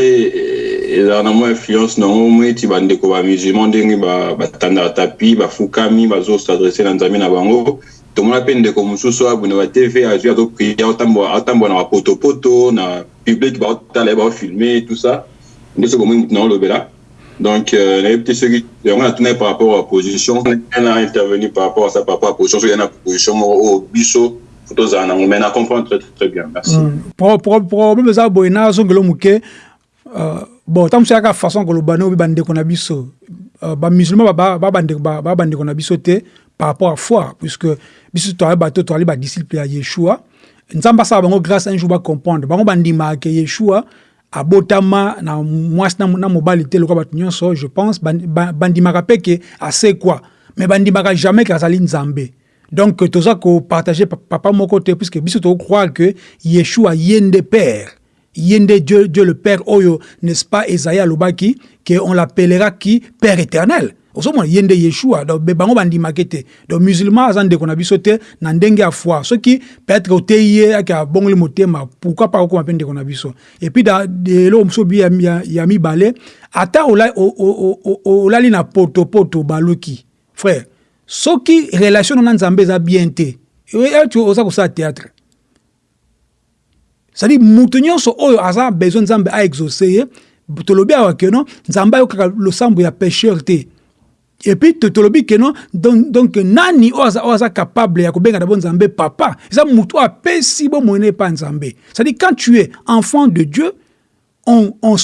Speaker 3: ezala na mwa influence nango omoni ti bandeko bamusulman ndenge batandaka tapi bafukami bazosadresse na nzambe na bango. Tomona mpe ndeko mosusu abuna ba tv azwi azopria atambola na bapotopoto na public baotala ye baofilme tout ça. Nde soki omoi mutu na olobela donc nayebi te soki yango natuna par rapport à position na intervenir par rapport à ça par rapport à position soki ya na position moko oyo biso tozala nango mais na comprendre très très bien. Merci.
Speaker 1: Problème eza boye nazongelo moke bon ntango mosu yaka façon koloba ne obi bandeko na biso bamusulman babandeko na biso te par rapport à foi puisque biso toali bato toali badisciple ya yeshua. Nzambe asala bango grâce un jour bacomprendre bango bandimaka ke yeshua abotama na mwasi na mobali te lokola bato je pense bandimaka mpe ke asekwa mais bandimaka jamais ke azali donc toza kopartage papa moko te puisque biso tokroire que yeshua ye nde père. Ye dieu, le père oyo n'est-ce pas esaïe alobaki que on l'appellera qui? Père éternel. Ozomona ye nde yeshua. Donc bango bandimaki te donc musulman aza ndeko na biso te na ndenge ya foi. Soki peut-être oteyi ye ayeke abongoli motema pourquoi pas okóma mpe ndeko na biso? Et puis eloko mosusu bi ya mibale ata olali na potopoto baluki frère soki relation na nzambe eza bien te oza kosala théâtre. Cestadire moto nyonso oyo aza besoin nzambe aexauce ye tolobi awa keno nzambe ayokaka losambo ya pécheur te. Et puis tolobi keno donc, nani oyo aza capable ya kobenga na bo nzambe papa? Eza motu oyo apesi bomoi epa nzambe. C'est-à-dire quand tu es enfant de dieu on, on,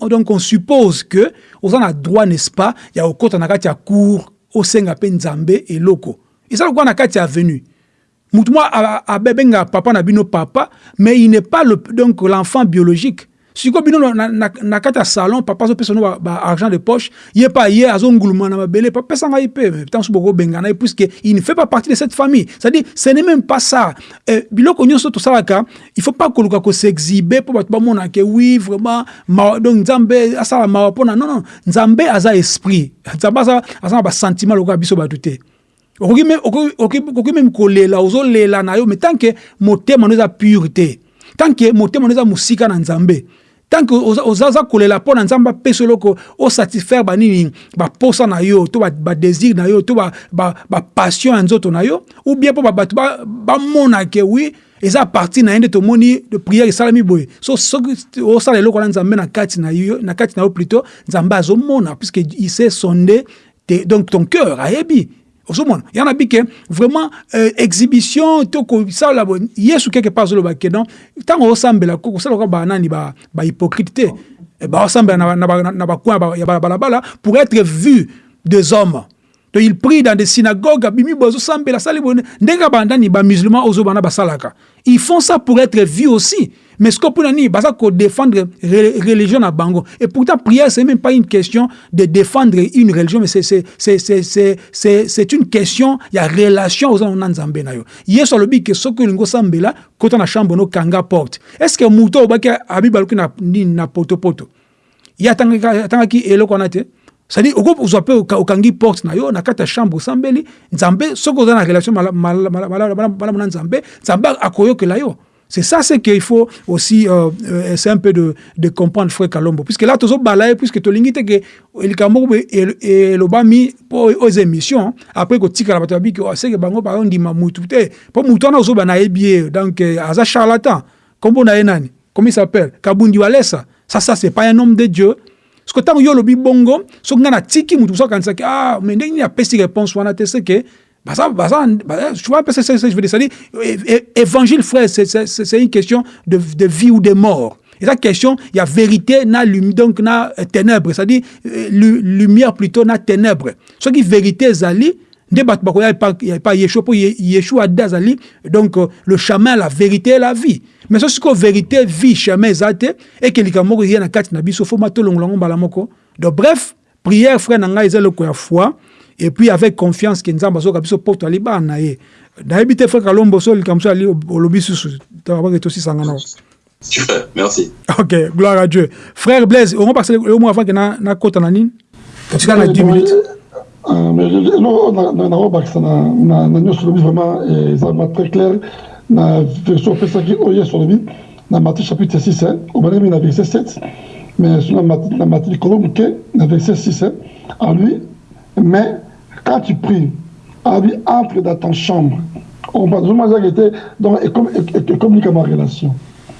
Speaker 1: on, donc on suppose que oza na droit n'est-ce pas ya kokɔta na kati ya cour osenga mpe nzambe eloko eza lokola na kati ya mutu moko abengaka papa na bino papa mais il n'est pas le, donc l'enfant biologique sikoyo bino na, na, na salon papa azopesa no baargent ba de poche. Ye mpe ye azonguluma na mabele pesa ngai mpe ntango bokobengana ye puisque il ne fait pas partie de cette famille. C'est-à-dire ce n'est même pas ça. Eh, biloko nyonso tosalaka il faut pas koluka kosexibe mpo bato bamonake oui vraiment ma, donc nzambe asala mawa mpona non non nzambe aza esprit. Nzambe aza, aza na basentiment lokola biso bato te. Okoki meme kolela ozolela na yo mais tant que motema no eza pure te tant que motema no eza mosika na nzambe tant que ozaza kolela mpo na nzambe apesa eloko osatisfaire banini baposa na yo to badésir na yo to bapassion ya nzoto na yo ou bien mpo bato bamona ke wi eza parti na ye nde tomoni de prière esalami boye. So soki osala eloko wana na kati na yo na kati na yo plutôt nzambe azomona puisque il sait sonde donc ton cœur ayebi ozomona ya na bike vraiment euh, exhibition to kosala yesu quelque part azoloba ke non ntango osambela kosala loka banani bahypocrite te baosambela na bacoin ya balabala pour être vu des hommes donc il prie dans des synagogues abimi boye azosambela asali boye ndenge bandani ozobana basalaka. Ils font ça pour être vu aussi. Mais sikoyo mpona nini baza kodéfendre religion na bango. Et pourtant prière c'est même pas une question de défendre une religion mais c'est une question ya relation oza na nzambe na yo. Yesu alobi ke soki olingi osambela kota na chambre nokanga porte. Est ce que moto obaki abibaluki na nini na potopoto? Ye atangaki eloko wana te? C'est-à-dire okozwa mpe porte na yo na chambre osambeli nzambe na relation c'est ça c'est qu'il faut aussi euh, euh, essayer un peu de, de comprendre frère Kalombo. Puisque là tozo balaye puisque tolingi te ke likambo elobami po aux émissions après ko tika la bato babiki o seke bango ba ndima mutu. Te po mutu na ozo bana yebi donc aza charlatan. Na ye nani? Comment il s'appelle? Kabundi Walesa ça ça c'est pas un homme de Dieu que ntango yo olobi bongo soki ngai natiki mutu mosu akanisaki ah mais ndenge nini apesi réponse wana te seke baza baza tu vois c'est ça je veux dire c'est-à-dire évangile frère c'est c'est une question de, de vie ou de mort. Et la question il y a vérité na donc na ténèbres c'est-à-dire lumière plutôt na ténèbres soki vérité ezali nde bato bakoya epa yeshua mpo yeshua ade azali donc euh, le chemin la vérité et la vie. Mais so sikoyo vérité vie chemin eza te eke likambo moko eya na kati na biso fo matolongola yango mbala moko donc bref prière frère na ngai eza eloko ya foi et puis avec confiance ke nzambe azoka biso poto ali bana na ye nayebi te frère kalombo so likambo so ali olobi susu tabake tosisanga nao
Speaker 3: Super, merci.
Speaker 1: ok gloire à dieu. Frère blaise ongo parce que omo avant ke nakota na nini totika na 10 minutes?
Speaker 2: Nakobakisa na nyonso lobi vraiment eza vraiment très clair. Na version opesaki oyo yesu alobi na matthieu chapitre 6 obandaki mingi na verset 7 mais na matthieu likolo moke na verset 6 en lui mais quand tu pries alobi entre dans ton chambre. Ozomona ezaki ete donc ekommunika ma relation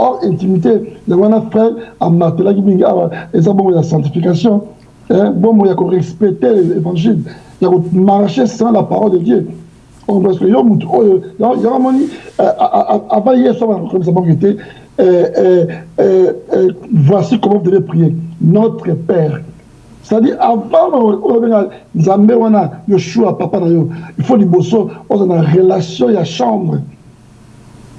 Speaker 2: or intimité. Yango wana frère amatelaki mingi awa eza bongo ya sanctification bongo ya korespecte l'évangile ya komarche selon la parole de dieu. Parce que yo mutu oyo yango voici comment vous devez prier. Notre père. C'est-à-dire avant obenga nzambe wana yoshua papa na yo il faut liboso oza chambre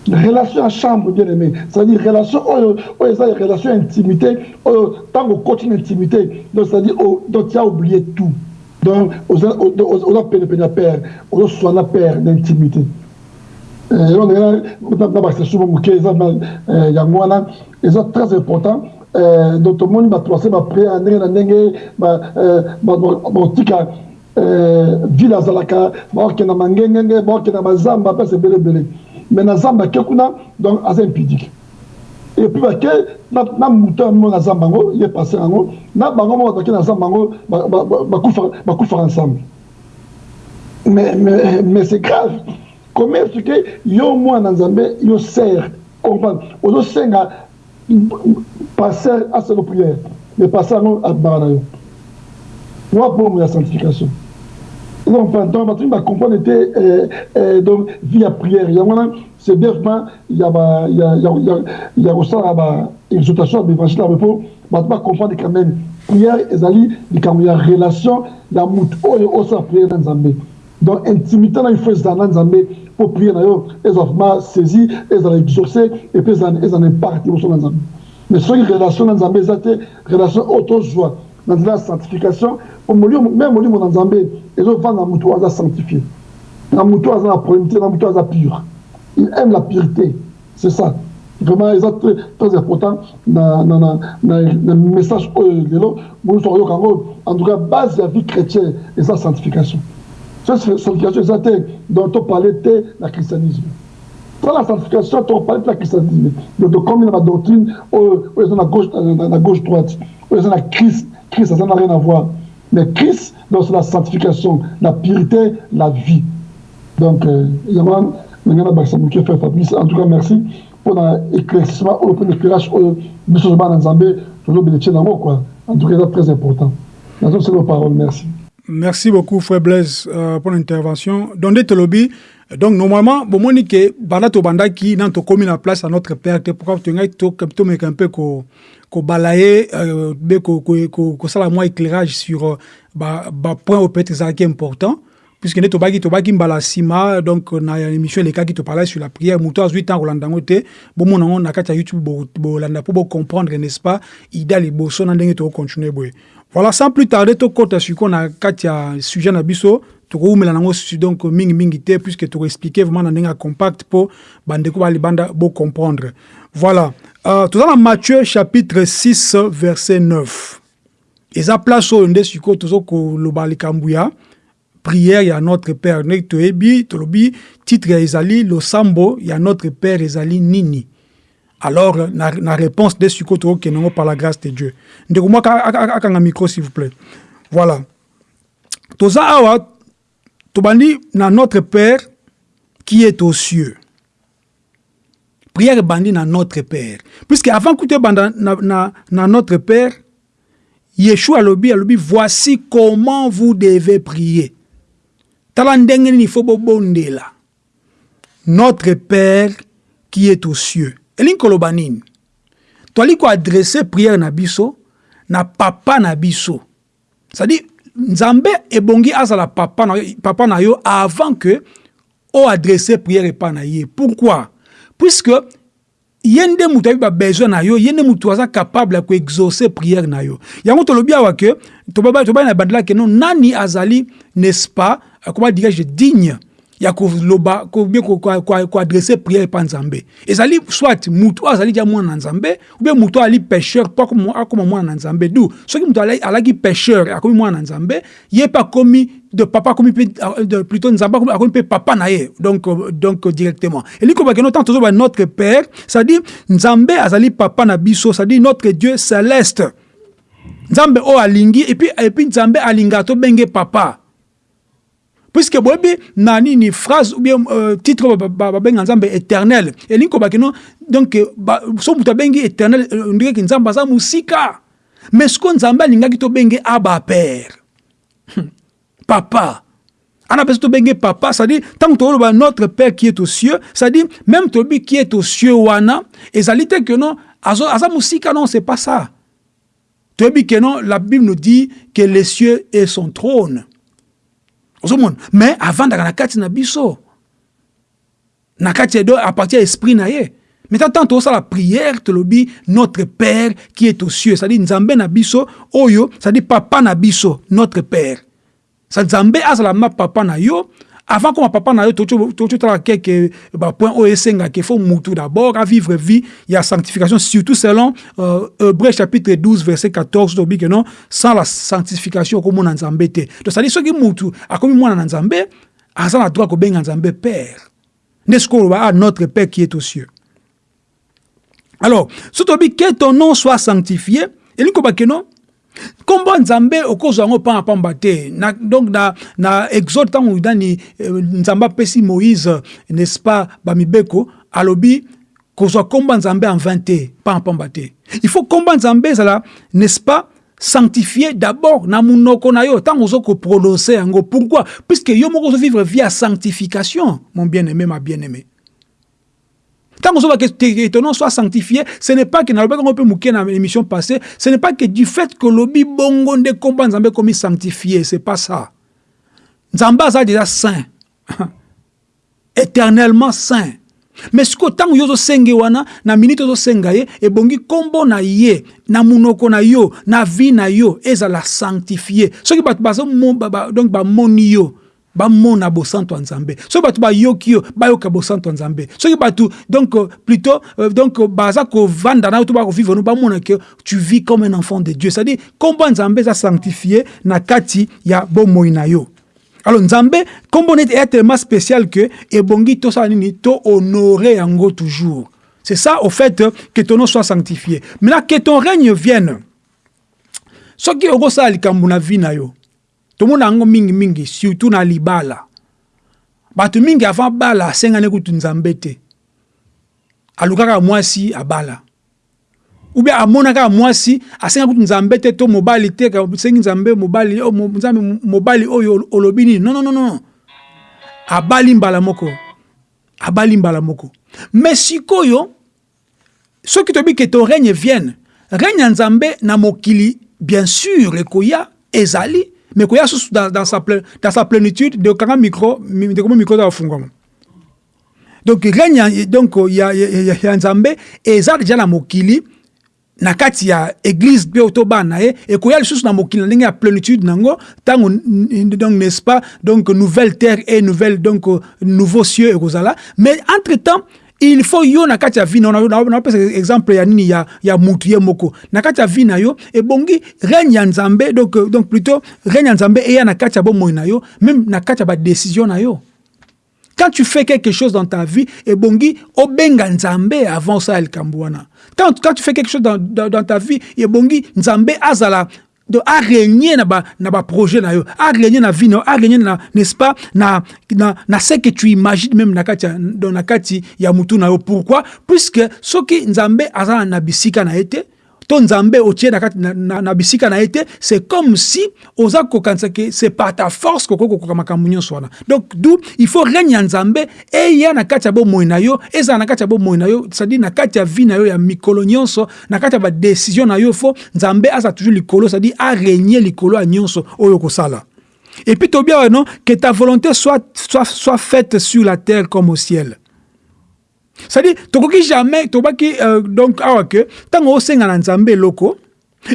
Speaker 2: relation ya chambre bien aimé c'est-à-dire relation oyo oyo eza relation ya intimité oyo ntango okoti na intimité. Donc c'est-à-dire donc tu as oublié tout. Donc oza penepene ya père ozoswana père na intimité na baexception moke très important donc tomoni bato base ndenge na ndenge ebele mais na zamba ake kuna donc impudique bake na moto ya moko na zamba yango ye yango na bango moko bake na zamba yango bakufaka ensemble. Mais, mais, mais c'est grave. Comment est-ce que yo mwana nzambe yo sere comprendre? Ozosenga passer aselo prière. Mais passer yango abaka na yo. Wa bomo ya sanctification donc bato bacomprendre ete donc vie ya prière. Yango wana c'est vraiment ya kosala baexhortation quand même prière ezali likambo ya relation ya motu oyo osala prière na nzambe donc intimité na il faut ezala na nzambe mpo prière na yo ezala vraiment saisi exaucé et puis ezala impact liboso na nzambe mais relation na te relation oyo tozwa na nzela ya sanctification même molimo na nzambe ezovanda na oyo aza sanctifié. Na motu oyo aza na probité na motu oyo aza pure il aime la pureté c'est ça. Vraiment eza très, très important na, na, na, na, na message oyo lelo mosusu akoyoka yango en tout cas base ya vie chrétienne eza sanctification. So sanctification eza te donc toparle te na christianisme. Dans la sanctification, on parle de la christianisme. Donc, comme la doctrine, où ils ont la gauche, la droite, ils ont la Christ, Christ, ça n'a rien à voir. Mais Christ, c'est la sanctification, la pureté, la vie. Donc, fait Fabrice. En tout cas, merci pour l'éclaircissement, pour l'éclairage, Zambé, toujours. En tout cas, c'est très important. C'est nos paroles. Merci.
Speaker 1: Merci beaucoup, frère Blaise, euh, pour l'intervention. Donc normalement bomoni ke banda tobandaki na tokomi na place à notre père te pourquoi to ngai to to meka un peu ko ko balayer euh, be ko ko ko sala moi éclairage sur ba ba point au peut-être est important puisque ne tobaki tobaki mbala sima donc na émission te parlait sur la prière muto azwi temps kolanda ngo te bomona ngo na kati ya YouTube bo bolanda pour bo comprendre n'est-ce pas ida liboso na ndenge to continuer boye voilà sans plus tarder sujet na biso tokoumela nango donc mingi mingi te puisque tokoexplike vraiment na ndenge ya compact mpo bandeko balibanda bocomprendre voilà. Uh, toza na matthieu chapitre 6 verset 9 eza place oyo nde sikoyo toza koloba likambo ya prière ya notre père. Ndenge toyebi tolobi titre ezali losambo ya notre père ezali nini? Alors na, na réponse nde sikoyo tokokende yango par la grâce de dieu. Ndeko moko akanga micro s'il vous plaît. Voilà. Toza awa tobandi na notre père qui est aux cieux. Prière bandi na notre père. Puisque avant kuta banda na, na, na notre père yeshua alobi alobi voici comment vous devez prier. Tala ndenge notre père qui est aux cieux. Elingi koloba nini toali koadresse prière na biso na papa na biso. C'est-à-dire nzambe ebongi azala papa na, papa na yo avant que prière epai na ye. Pourquoi? Puisque ye nde moto ayebi babesoin na yo ye nde capable ya koexauce prière na yo. Yango tolobi awa ke na ke no nani azali n'est-ce pas comment dirais-je digne ya koloba bien koadresse prière epa nzambe ezali soit mutu oyo azali dia mwana na nzambe ubien mutu oyo ali pécheur mpo akóma mwana na nzambe du soki mutu alaki pécheur akomi mwana na nzambe ye mpe akomi de papa akomi mpe plutôt nzambe akomi mpe papa na ye donc, donc directement. Elingi kobakeno ntango tozoba notre père c'est-à-dire nzambe azali papa na biso c'est-à-dire notre dieu céleste. Nzambe oyo alingi epuis epuis nzambe alingaka tobenge papa puisque boyebi na nini phrase ou bien euh, titre babenga nzambe éternel. Elingi kobaki no donc so moto abengi éternel ondikeki nzambe aza mosika. Mais siko nzambe alingaki tobenge aba père. Papa. Ana mpe so tobenge papa c'est-à-dire notre père qui est aux cieux c'est-à-dire même tolobi qui est aux cieux wana ezali te ke non aza mosika non c'est pas ça. Toyebi ke non la bible nous dit que les cieux est son trône ozomona. Mais avandaka na kati na biso. Na kati ya do apartir ya esprit na ye. Mais tant tozosala prière tolobi notre père qui est aux cieux. C'est-à-dire nzambe na biso oyo c'est-à-dire papa na biso notre père. Sa nzambe azala ma papa na yo avant koma papa na yo totala keke bapoint oyo esengaka fo mutu d'abord à vivre vie. Ya sanctification surtout selon euh, hébreu chapitre 12 verset 14 tobi ke non sans la sanctification okomona nzambe te. Donc cetadire soki mutu akomi mwana na nzambe aza na droit kobenga nzambe père. Nde sikoyo oloba notre père qui est aux cieux? Alors so tobi que ton nom soit sanctifié elingi kobake non nkombo nzambe okozwa yango mpona pamba te. Na, donc na, na exode ntango apesi moïse n'est-ce pas bamibeko alobi kozwa nkombo nzambe en vain te pamba te. Il faut nkombo nzambe ezala n'est-ce pas sanctifié d'abord na monoko na yo ntango ozo koprononce yango. Pourquoi? Puisque yo moko ozovivre vie ya sanctification mon bien-aimé ma bien-aimé Tant que ton nom soit sanctifié, ce n'est pas que le peut mouquer dans l'émission passée, ce n'est pas que du fait que l'obi bongo de combat Nzambe comme sanctifié, c'est pas ça. Nzamba est déjà saint. Éternellement saint. mais siko ntango yo ozosenga wana na miniti ozosenga ye ebongi nkombo na ye na munoko na yo na vi na yo ezala sanctifie soki bato donc bamoni yo bamona bosanto ya nzambe soki bato bayoki yo bayoka bosanto ya nzambe soki bato donc plutôt euh, donc baza kovanda na yo to bakovivre no bamona ke tu vis comme un enfant de dieu. C'est-à-dire nkombo ya nzambe eza sanctifie na kati ya bomoi na yo. Alors nzambe nkombo neti eya tellement spécial que ebongi tosala nini tohonore yango toujours. C'est ça au fait que ton nom soit sanctifié. Maintenant que ton règne vienne. Soki okosala likambo na vie na yo tomona yango mingimingi surtout na libala. Bato mingi avant bala asengani kutu nzambe te. Alukaka mwasi abala. Ou bien amona kaka mwasi asenga kutu nzambe te to mobali te sengi nzambe mobali oh, nzambe mobali oyo olobi nini? Non, non, non, non. abali mbala moko. Abali mbala moko. Mais sikoyo soki toyebi ke to règne vienne règne ya nzambe na mokili bien sûr ekoya ezali mais koya susu dans, dans, sa, dans sa plénitude de kanga micro de comment micro afungwama donc règne donc ya, ya, ya, ya nzambe eza déjà na mokili na kati ya église mpe otoba na ye ekoya lisusu na mokili na ndenge plénitude nango ntango donc n'est-ce pas donc nouvelle terre et nouvelle donc nouveau cieux ekozala mais entre temps il faut yo na kati ya vi napesa exemple ya nini ya, ya mutu ye moko. Na kati ya vi na yo ebongi règne ya nzambe donc, donc plutôt règne ya nzambe eya na kati ya bomoi na yo même na kati ya na yo. Quand tu fais quelque chose dans ta vie ebongi obenga nzambe avant osala likambo wana quand, quand tu fais quelque chose dans, dans, dans ta vie ebongi nzambe azala donc arégner na ba na ba projet na yo arégner na vie na arégner na n'est-ce pas na na na ce que tu imagines même na dans na kati ya mutu na yo. Pourquoi? Puisque soki nzambe aza na bisika na te to nzambe otie na kati na, na, na bisika na ye te c'est comme si oza kokanisa ke c'est par ta force kokoki kokoka makambo nyonso wana. Donc d'où il faut règne ya nzambe eya na kati ya bomoi na yo ezala na kati ya bomoi na yo c'est-à-dire na kati ya vie na yo ya mikolo nyonso na kati ya badécision na yo fo nzambe aza toujours likolo c'est-à-dire arégner likolo ya nyonso oyo okosala et puis tobia non que ta volonté soit, soit, soit faite sur la terre comme au ciel c'est-à-dire tokoki jamais tobaki euh, donc awa ke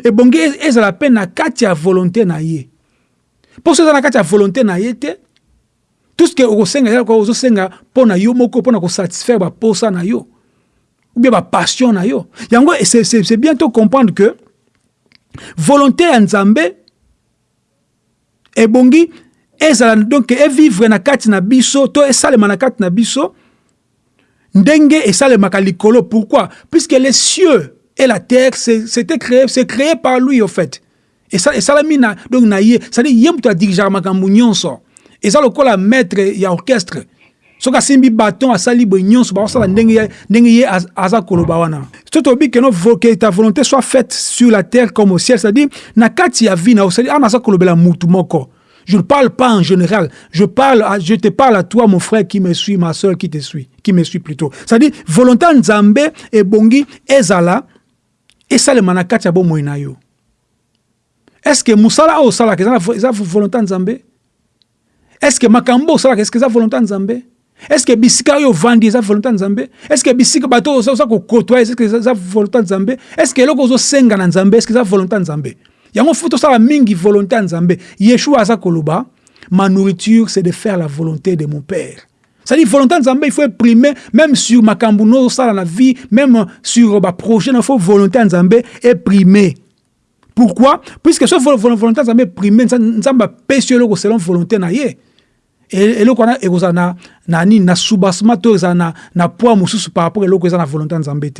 Speaker 1: ebongi ez- ezala mpe na kati ya volonté na ye. Mpo so eza na kati ya volonté na tout ce que okosenga ezala kaka ozosenga mpo na yo moko na na yo ou bien bapassion na yo. Yango c'est comprendre que volonté ya nzambe ebongi ezala donc evivre na na biso to na biso ndenge esalemaka likolo pourquoi? Puisque les cieux et la terre c'était créé c'est créé par lui au fait. Esa- esalami na donc na ye c'est-à-dire ye moto adirigeaka makambo nyonso. Eza lokola maître ya orchestre. Soki asimbi baton asali boye nyonso bakosala ndenge ye- aza koloba wana. So tobi ke no vo- que ta volonté soit faite sur la terre comme au ciel c'est-à-dire na kati ya vie na yo c'est-à-dire ana aza kolobela mutu moko je ne parle pas en général. Je parle, à- je te parle à toi, mon frère qui me suit, ma soeur qui te suit, qui me suit plutôt. C'est-à-dire, nzambe et bongi ezala et ça le manakati ya bomoi na yo. Est-ce que musala o sala ça volonté nzambe? Est-ce que makambo o sala que ça volonté nzambe? Est-ce que bisika yo vandi eza volonté nzambe? Est-ce que bisika bato oza oza kokotoya est-ce que volonté nzambe? Est-ce que eloko ozosenga na nzambe est-ce que eza volonté nzambe? Yango fu tosala mingi volonté ya nzambe. Yeshua aza koloba ma nourriture c'est de faire la volonté de mon père. C'est-à-dire volonté ya nzambe il faut imprimer même sur makambo no osala na vie même sur baprojet na faut volonté ya nzambe imprimer. Pourquoi? Puisque vol- volonté ya nzambe imprimer nza- nzambe yo eloko selon volonté na ye. E- eloko wana ekozala na, soubassement na, na poids par rapport eloko eza na volonté ya nzambe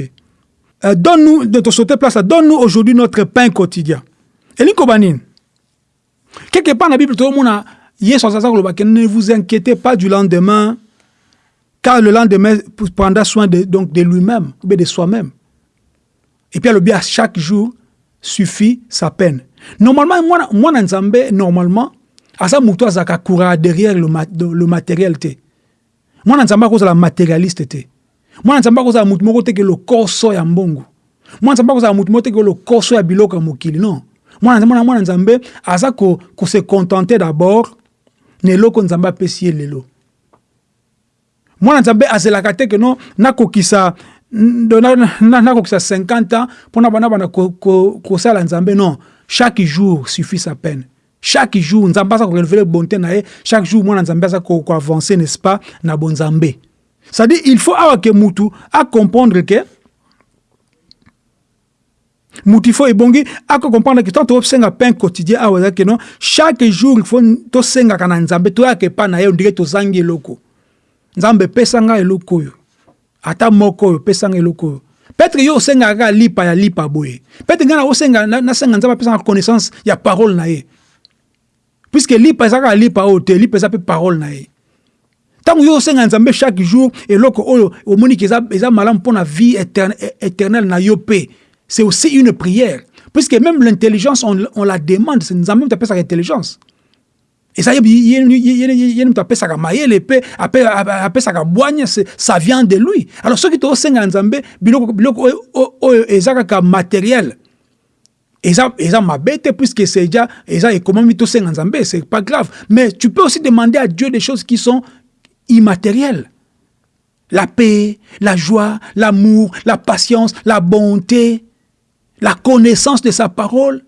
Speaker 1: Euh, donne-nous, de te place donne-nous aujourd'hui notre pain quotidien. Elingi koba nini? Quelque part na bible yesu ne vous inquiétez pas du lendemain car le lendemain prendra soin de, donc de lui-même ou de soi-même. Et puis à chaque jour suffit sa peine. Normalement mwana, mwana nzambe normalement aza moto azalaka courant derrière le, ma, le matériel te mwana nzambe akozala matérialiste te mwana nzambe akozala motu moko teke lokoso ya mbongo mwana nzambe akozala motu moko teke lokoso ya biloko ya non mwana mwana mwana nzambe ko, se contenter d'abord na eloko nzambe apesi lelo. Mwana nzambe no nakokisa nakokisa 50 ans mpona bana bana non. Chaque jour suffit sa peine. Chaque jour nzambe aza korenouveler bonté na chaque jour nzambe n'est-ce pas mutu acomprendre ke faut ebongi ako comprendre ke tant tosenga pain quotidien awa eza ke non? Chaque jour faut tosengaka na nzambe toyaka epa na ye ondire tozangi eloko. Nzambe epesa ngai eloko oyo ata moko oyo pesa ngai eloko oyo petre yo osengaka kaka lipa ya lipa boye. Petre ngai na osenga na- nasenga nzambe apesanga connaissance ya parole na ye. Puisque lipa eza kaka lipa oyo te lipa eza mpe parole na ye. Ntango yo osenga nzambe chaque jour eloko oyo omoni ke eza, malamu mpo na vie éternelle na yo c'est aussi une prière. Puisque même l'intelligence on, la demande. C'est nzambe moto apesaka intelligence eza ye ye- ye- ye- ye- ye moto apesaka mayele mpe ape- ape- apesaka bwanya c'est- ça vient de lui. Alors soki tosenga na nzambe biloko biloko oyo- oyo oyo eza kaka matériel. Eza eza mabe te puisque c'est déjà eza ekomami tosenga nzambe c'est pas grave. Mais tu peux aussi demander à dieu des choses qui sont immatérielles. La paix la joie l'amour la patience la bonté la connaissance de sa parole.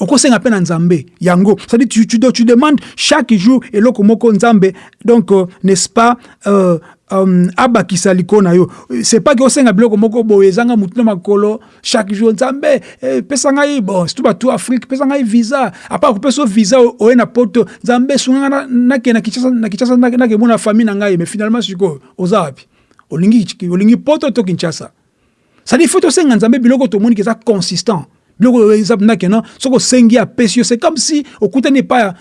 Speaker 1: Okosenga mpe na nzambe yango. C'est-à-dire tu, tu, tu demandes chaque jour eloko moko nzambe. Donc euh, n'est-ce pas euh, um, abakisa likolo na yo. C'est pas ke osenga biloko moko boye ezanga motu na makolo chaque jour nzambe. Eh, pesa ngai bon surtout bato afrique pesa ngai visa. Apart kopesa o visa oye na poto nzambe sunganga na- nakende na kinshasa na kinshasa nake- nakemona famille na ngai. Mais finalement sikoyo oza wapi? Olingi olingi poto to kinshasa c'est-à-dire faut tosenga nzambe biloko tomoni ke eza consistant. Biloko exemple ndake non? Soki osengi apesi yo c'est comme si okutani epai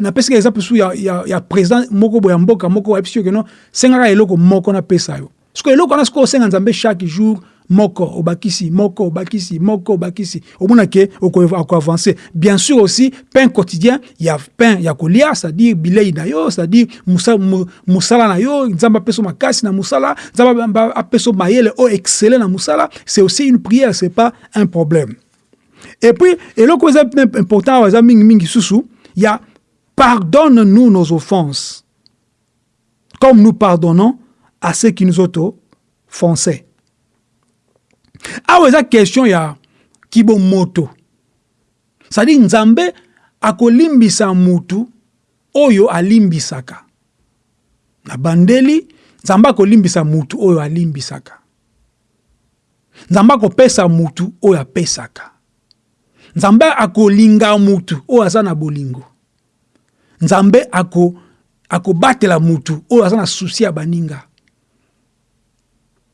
Speaker 1: napesika exemple su ya, ya, ya président moko moko ayebisi yo ke non sengaka eloko moko napesa yo. Soki eloko nzambe chaque jour moko obakisi moko obakisi moko obakisi. Omona ke avancer bien sûr aussi pain quotidien il y a pain ya kolia c'est-à-dire bilei na yo c'est-à-dire musala na yo nzambe makasi na musala nzambe apesa mayele o excellent na musala c'est aussi une prière c'est pas un problème. Et puis eloko eza important eza mingi mingi susu il y a pardonne-nous nos offenses comme nous pardonnons à ceux qui nous ont offensés awa eza question ya kibomoto sadi nzambe akolimbisa mutu oyo alimbisaka. Na bandeli nzambe akolimbisa mutu oyo alimbisaka. Nzambe akopesa mutu oyo apesaka. Nzambe akolinga mutu oyo aza na bolingo. Nzambe akobatela ako mutu oyo aza na susi ya baninga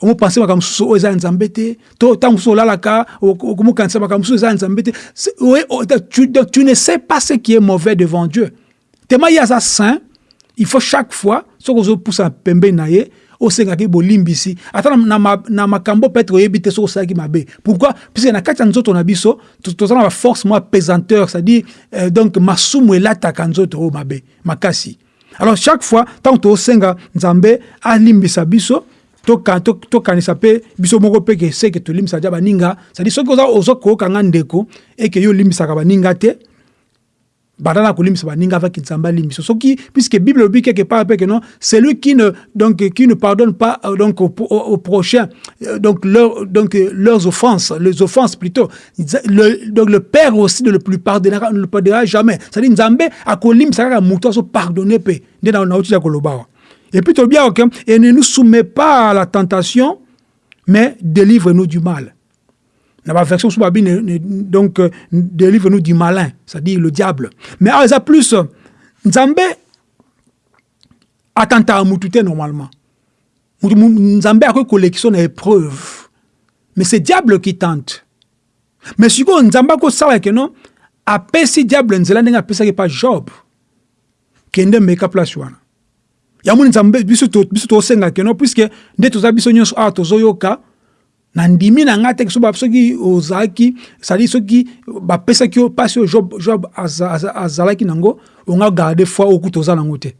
Speaker 1: omopanse makambo mosusu oyo eza ya nzambe te. To ntango mosusu olalaka okomokanisa makambo mosusu eza ya nzambe te. Tu ne sais pas ce qui est mauvais devant dieu. Tema ye aza saint il faut chaque fois soki ozopusa pembeni na ye osengaki bolimbisi. Ata na, makambo peut-être oyebi te soki osalaki mabe. Pourquoi? Puisque na kati ya nzoto na biso toza na baforce mwa pesanteur c'est-à-dire euh, donc masumu elataka nzoto oyo mabe makasi. Alors chaque fois ntango tosenga nzambe alimbisa biso tokanisa mpe biso moko mpe ke seke tolimbisa dia baninga. Cestadire soki oza kokanga ndeko eke yo olimbisaka baninga te banda na kolimbisa baninga avaki nzambe alimbiso soki puisque bible elobi quelque part mpe ke non celui qui ne donc qui ne pardonne pas euh, donc au, au, prochain euh, donc leur, donc leurs offenses les offenses plutôt. Le, donc le père aussi ne le plus pardonnera ne le pardonnera jamais. C'est-à-dire nzambe akolimbisa kaka moto azo pardonner mpe nde nauti ya koloba awa Et puis, bien, okay, et ne nous soumet pas à la tentation, mais délivre-nous du mal. La version sous donc, délivre-nous du malin, c'est-à-dire le diable. Mais ça plus, Nzambe attente à mutute normalement. Nzambe a collection d'épreuves. Mais c'est diable qui tente. Mais si Nzambe a ça non, après si diable nzela ndenge apesaki pas Job, kende meka place wana. Yango nzambe biso tosenga keno puiske nde toza biso nyonso awa tozoyoka na ndimi na ngai te soki sadi soki bapesaki job, azalaki nango onga garde foi oku toza nango te.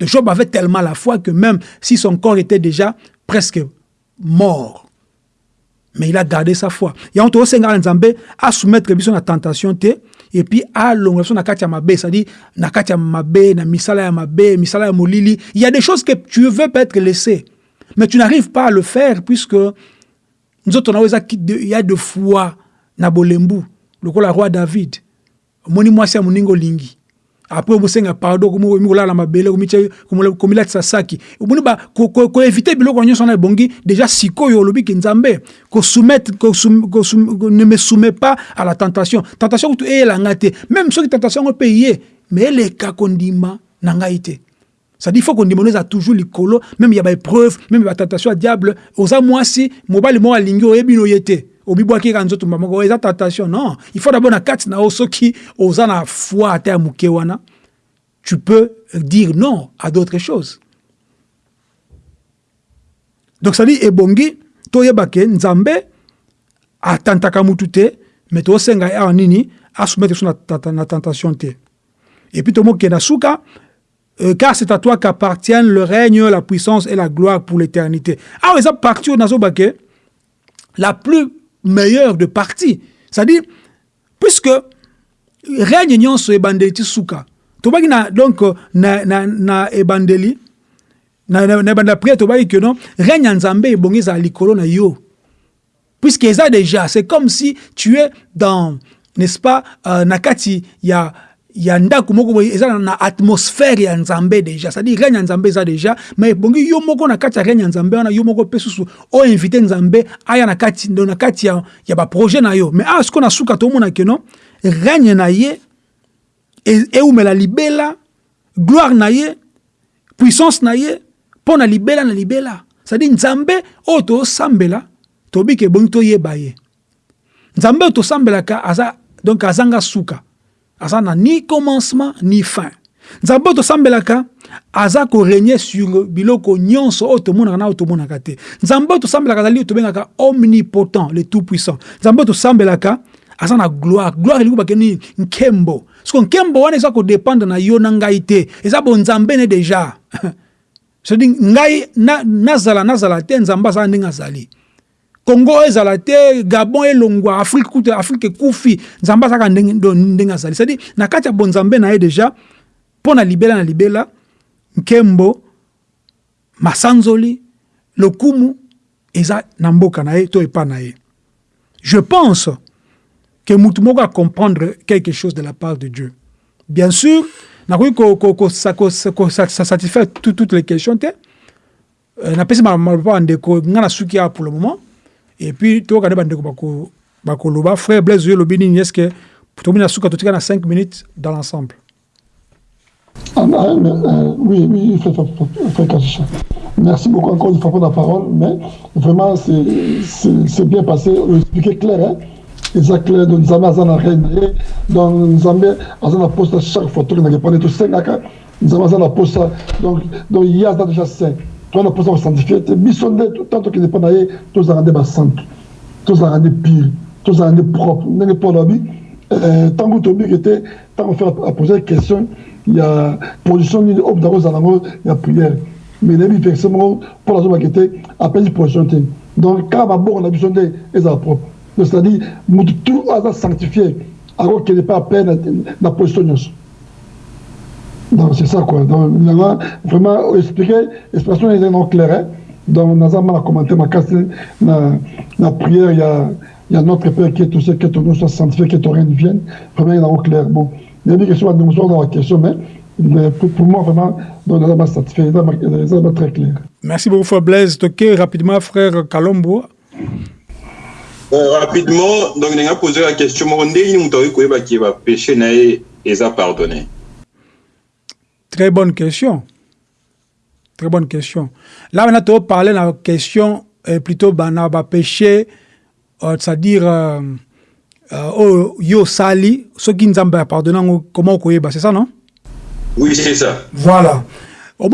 Speaker 1: Job avait tellement la foi que même si son corps était déjà presque mort mais il a gardé sa foi. Yango tozosengaka nzambe asoumettre biso na tentation te et puis alonga biso na kati ya mabe c'est-à-dire na kati ya mabe na misala ya mabe misala ya molili il y a des choses que tu veux peut-être laisser mais tu n'arrives pas à le faire puisque nzoto na eza il y a de foi. Na bolembu lokola roi david. Omoni mwasi ya moninga olingi après omosenga pardon komolala mabele komilatisa saki omoni koevite biloko nyonso wana ebongi déjà sikoyo olobi ke nzambe ne me soumet pas à la tentation. Tentation kutu eyelanga te même soki tentation yango mpe ye mais eleka kondima na ngai te c'est-à-dire faut kondima no eza toujours likolo même ya baépreuve même ya diable. Oza mwasi mobali moko alingi obibwaki nzoto eza tentation. Non il faut d'abord na kati na yo soki oza na foi ata ya moke tu peux dire non à d'autres choses. Donc cestadire ebongi toyeba ke nzambe atantaka mutu te me tosenga awa nini asoumettre so na, na tentation te. Et puis tomokenda suka Euh, car c'est à toi qu'appartiennent le règne, la puissance et la gloire pour l'éternité. Alors, ça partie la plus meilleure de partie. C'est-à-dire, puisque règne nyonso ebandeli ti suka tobaki na donc na, na, na ebandeli na, na, na ebanda priere tobaki ke no règne ya nzambe ebongi ezala likolo na yo puisque eza déjà c'est comme si tu es dans n'est-ce pas euh, na kati ya ya ndako moko eza na, atmosphère ya nzambe déjà. C'est-à-dire règne ya nzambe eza déjà mais ebongi yo moko na kati ya règne ya nzambe wana yo moko susu nzambe aya na kati na kati ya, ya baprojet na yo. Mais awa sikoyo na suka tomona keno règne na ye e- eumela libela gloire na ye puissance na ye mpo na libela na libela. C'est-à-dire nzambe oyo tosambela tobi ke ebongi toyeba ye. Nzambe oyo tosambelaka aza donc azanga suka aza na ni commencement ni fin. Nzambe oyo tosambelaka aza koregne sur biloko nyonso oyo tomonaka na oyo tomonaka te. Nzambe oyo tosambelaka omnipotent le tout puissant nzambe oyo tosambelaka aza na gloire. Gloire elingi bake nini nkembo. Siko nkembo wana eza kodépendre na yo na ngai te eza bonzambe ne déjà. Cedi ngai na- nazala nazala te nzambe azala ndenge azali congo ezala te gabon elongwa afrique afrique ekufi nzambe na libela libela nkembo masanzoli lokumu eza je pense que mutu moko comprendre quelque chose de la part de Dieu. Bien sûr, nakoki ko- ko- ko- sa- ko- sa- ko- sa- sa- satisfaire tout- toutes les questions te Euh, napesi ma- maloba ya ndeko nga na suki awa pour le moment et puis toyoka nde bandeko bako- bakoloba frère blaise oyo elobi nini est ce que totika na 5 minutes dans l'ensemble
Speaker 2: Ah, ah, euh, oui, oui, Frère Kachicha. Merci beaucoup encore une fois pour la parole, mais vraiment, c'est- bien passé. Vous expliquez clair, hein? Clair, donc reine, na ye. donc Nzambe aza na poste chaque fois, toki na répondre tout sengaka, Nzambe aza na poste, donc donc il y a déjà saint. Toi na poste sanctifié, te biso nde tant que dépend na ye, tozala nde basantu, tozala nde pire, tozala nde propre, ndenge abi, euh, ntango tobiki te, ntango faire a poser question, il y a position nini oyo ntango ozala yango ya prière. Mais nayebi verset moko mpona azobaki te apesi position donc kaka babongo na biso nde ezala propre donc c'est-à-dire motu tout aza sanctifié akokende mpe ape na, position donc c'est ça quoi. Donc vraiment expliquer explication ezali non clair hein? donc naza ma na commentaire makasi na, na prière. Ya ya notre père qui est tout ce que ton nom soit sanctifié que ton règne vienne. Vraiment il est non clair bon nayebi question bandeko mosusu dans la question mais mais pour, pour moi vraiment donc naza ma satisfait. Eza ma- eza ma très clair.
Speaker 1: Merci beaucoup frère blaise. Toke rapidement frère kalombo.
Speaker 3: Euh, rapidement, donc, on a posé la question, nini moto akoki koyeba ke bapéché na ye eza pardonné
Speaker 1: Très bonne question. Très bonne question. Là, maintenant, tu vas parler de la question euh, plutôt bana ba péché, euh, c'est-à-dire euh, euh, oh, yo sali, ce qui nous a pardonné, comment on c'est ça, non?
Speaker 3: Oui, c'est ça.
Speaker 1: Voilà. Au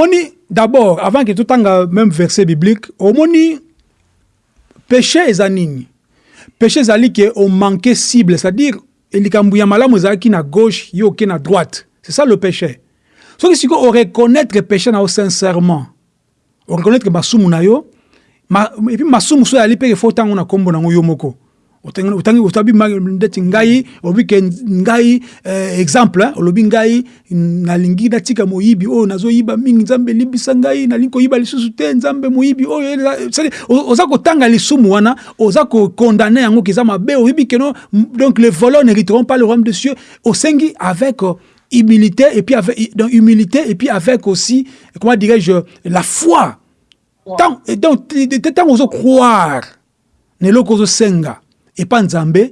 Speaker 1: d'abord, avant que tout le même verset biblique, au moni, péché est nini. Péché ezali que on manquait cible, c'est-à-dire likambo ya malamu ezalaki na gauche, yo oke na droite. C'est ça le péché. Soki sikoyo oreconnaître péché na yo sincèrement oreconnaître masumu na yo ma, epuis masumu so yali mpe efo ntango na nkombo nango yo moko. Otabi ndeti ngai olobi ke ngai eh, exemple hein, olobi ngai nalingi natika moyibi oyo nazoyiba mingi nzambe elibisa ngai nalingi koyiba lisusu te nzambe moyibi oyo c'est-à-dire, o- oza kotanga lisumu wana oza kokondane yango keza mabe oyebi keno donc les voleurs n'hériteront pas le royaume des cieux osengi avec euh, humilité et puis avec donc humilité et puis avec aussi comment dirais-je la foi tant et donc tant ozo croire eloko ozosenga epa nzambe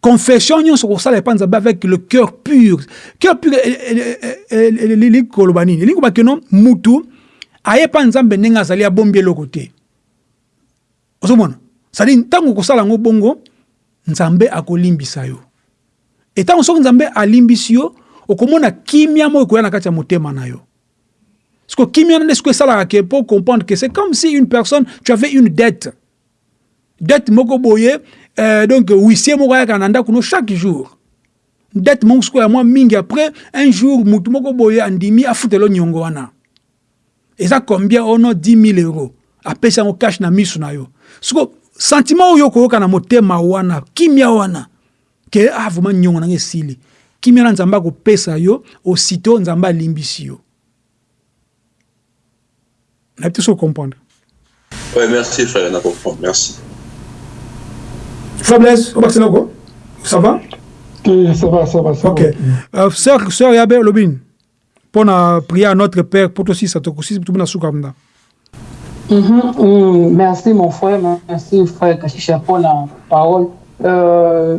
Speaker 1: confession nyonso kosala nzambe avec le cœur pur cœur pur elingi koloba nini elingi koba keno mutu aye epa nzambe ndenge azali abombi eloko te ozomona sadi ntango okosala yango bongo nzambe akolimbisa yo etango soki nzambe alimbisi yo okomona kimia moko ekoya na kati ya motema na yo. Que kimia nde sikoyo esalaka ke pour comprendre que c'est comme si une personne tu avais une dette. Dette moko boye euh, donc huissier moko ayaka na ndako no chaque jour. Dette moko sikoyo ya mwa mingi après un jour mutu moko boye andimi afutela niongo wana. Eza combien? Ono 10 000 euros. Apesi yango cash na miso na yo. Siko sentiment oyo okoyoka na motema wana kimia wana ke ah vraiment niongo nanga esili kimia na nzambe akopesa yo aussitôt nzambe alimbisi yo nayebi te so comprendre
Speaker 3: Ouais, merci frère, on a compris. Merci.
Speaker 1: Faiblesse, au quoi Ça va?
Speaker 2: Ok, ça va, ça va, ça
Speaker 1: Ok.
Speaker 2: va.
Speaker 1: Euh, sœur, sœur Yabe Lobin, pour na prier à notre Père, pour toi aussi, ça te aussi, tout le monde.
Speaker 4: Mhm, mm, merci mon frère, merci frère Kashisha pour la parole. Euh,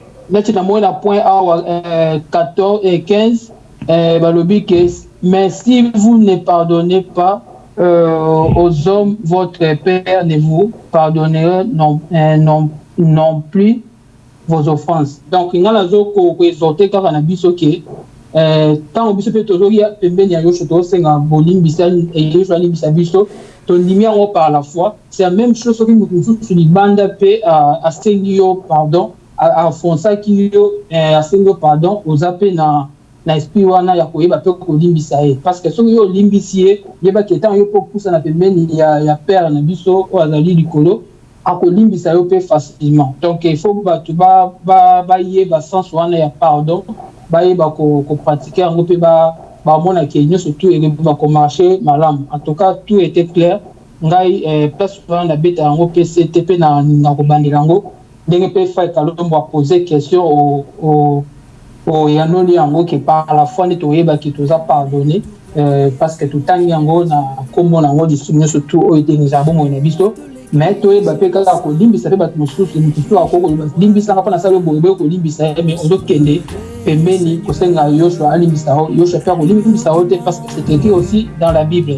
Speaker 4: neti namoni na point awa euh, 14 et 15 euh, balobi mais si vous ne pardonnez pas euh, aux hommes votre père ne vous pardonnera non, euh, non, non plus vos offenses. Donc nga nazo koexorte kaka na biso ke ya biso tondimi yango par la foi. C'est la même chose soki moto mosusu libanda mpe asengi yo pardon afonsaki yo asengi yo pardon oza mpe na na esprit wana ya koyeba mpe kolimbisa ye. Parce que soki yo olimbisi ye yebaki ntango yo mpe opusana pembeni ya, ya père na biso oyo azali likolo akolimbisa yo facilement. Donc il faut bato bayeba ba, ba sens wana ya pardon bayeba kopratike yango mpe bamona ke nyonso tu ekeba komarche malamu. En tout cas tout était clair. Ngai eh, place wana nabeta yango mpe sete mpe na, na kobandela yango ndenge mpe fai kalombo apose question oyanoli yango ke par la fois pardonné euh, parce que totangi yango na nkombo na yango lisumu nyonso tu oyo etenge ezala bomoi na biso. Me toyeba mpe kaka kolimbisa mpe bato mosusu mosusu akolimbisanga parce que c'est écrit aussi dans la bible.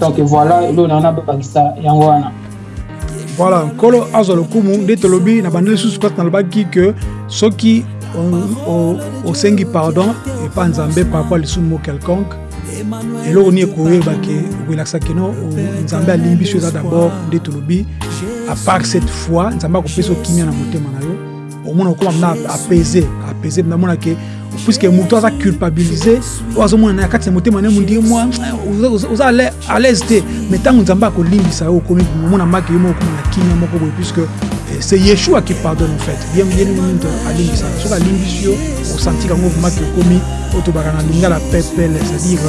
Speaker 4: Donc voilà eloko na wana babakisa yango
Speaker 1: voilà nkolo azwa lokumu nde tolobi na bande lisusu kati nalobaki ke soki osengi pardon epa nzambe par rapport lisumu mo quelconque eloko nini ekoyebake okoyelakisaki no nzambe alimbi so eza d'abord nde tolobi apart cette fois nzambe akopesa okimia na motema na yo omona okoma mna apese apese namonake puisque moto aza culpabilise oyo azomona na kati na motema ne mondie mwa oza à l'aise te. Mais ntango nzambe akolimbisa yo okomi omona maki yo moko okoma na kimia moko boye puisque c'est yeshua qui pardonne en fait. Bien bien minute alimbisa soki alimbisi yo osanti kango maki okomi oyo tobaka na lingala pepele c'est-à-dire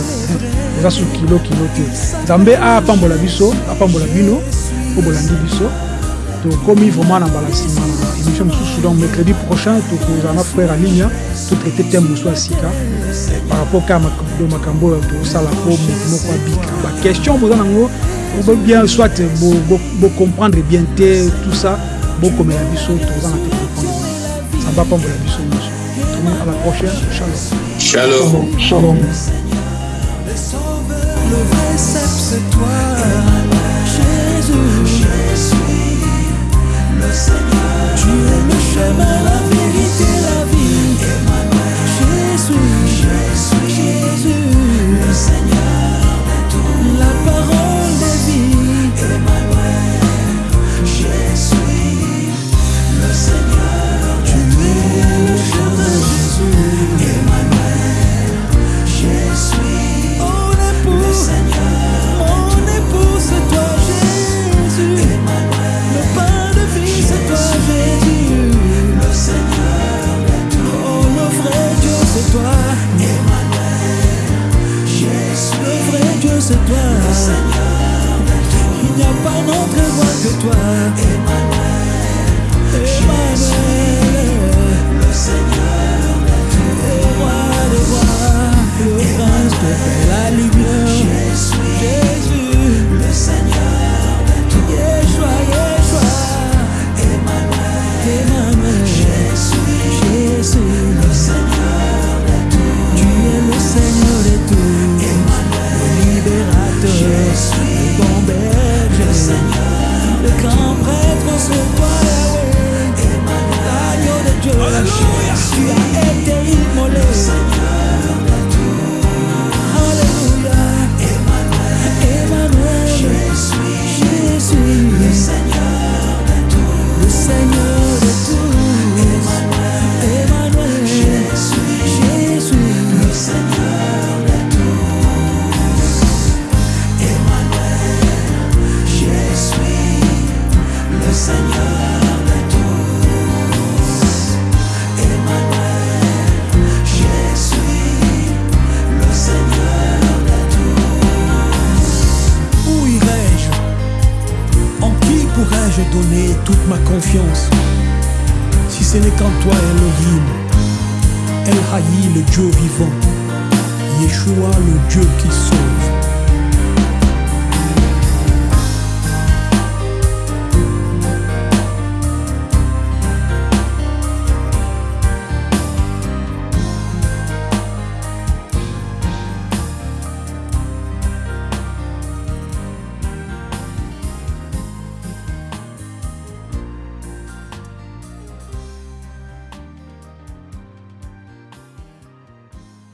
Speaker 1: oza su kilo kilo te. Nzambe apambola biso apambola bino po bolandi biso. Tokomi vraiment na mbala nsima na émission mosusu donc mercredi prochain tokozala na frère aligne totraite thème mosusu ya sika par rapport kaka makambo oyo tosala po moto moko abika baquestion boza nango bien soit bocomprendre bien te tout ça bokomela biso toza na te répondre nzambe apambola biso nyonso tomi à la prochaine shalom
Speaker 3: Shalom.
Speaker 2: Shalom.
Speaker 5: Le vrai c'est toi, Jésus. le Seigneur. Tu es le chemin, la vérité,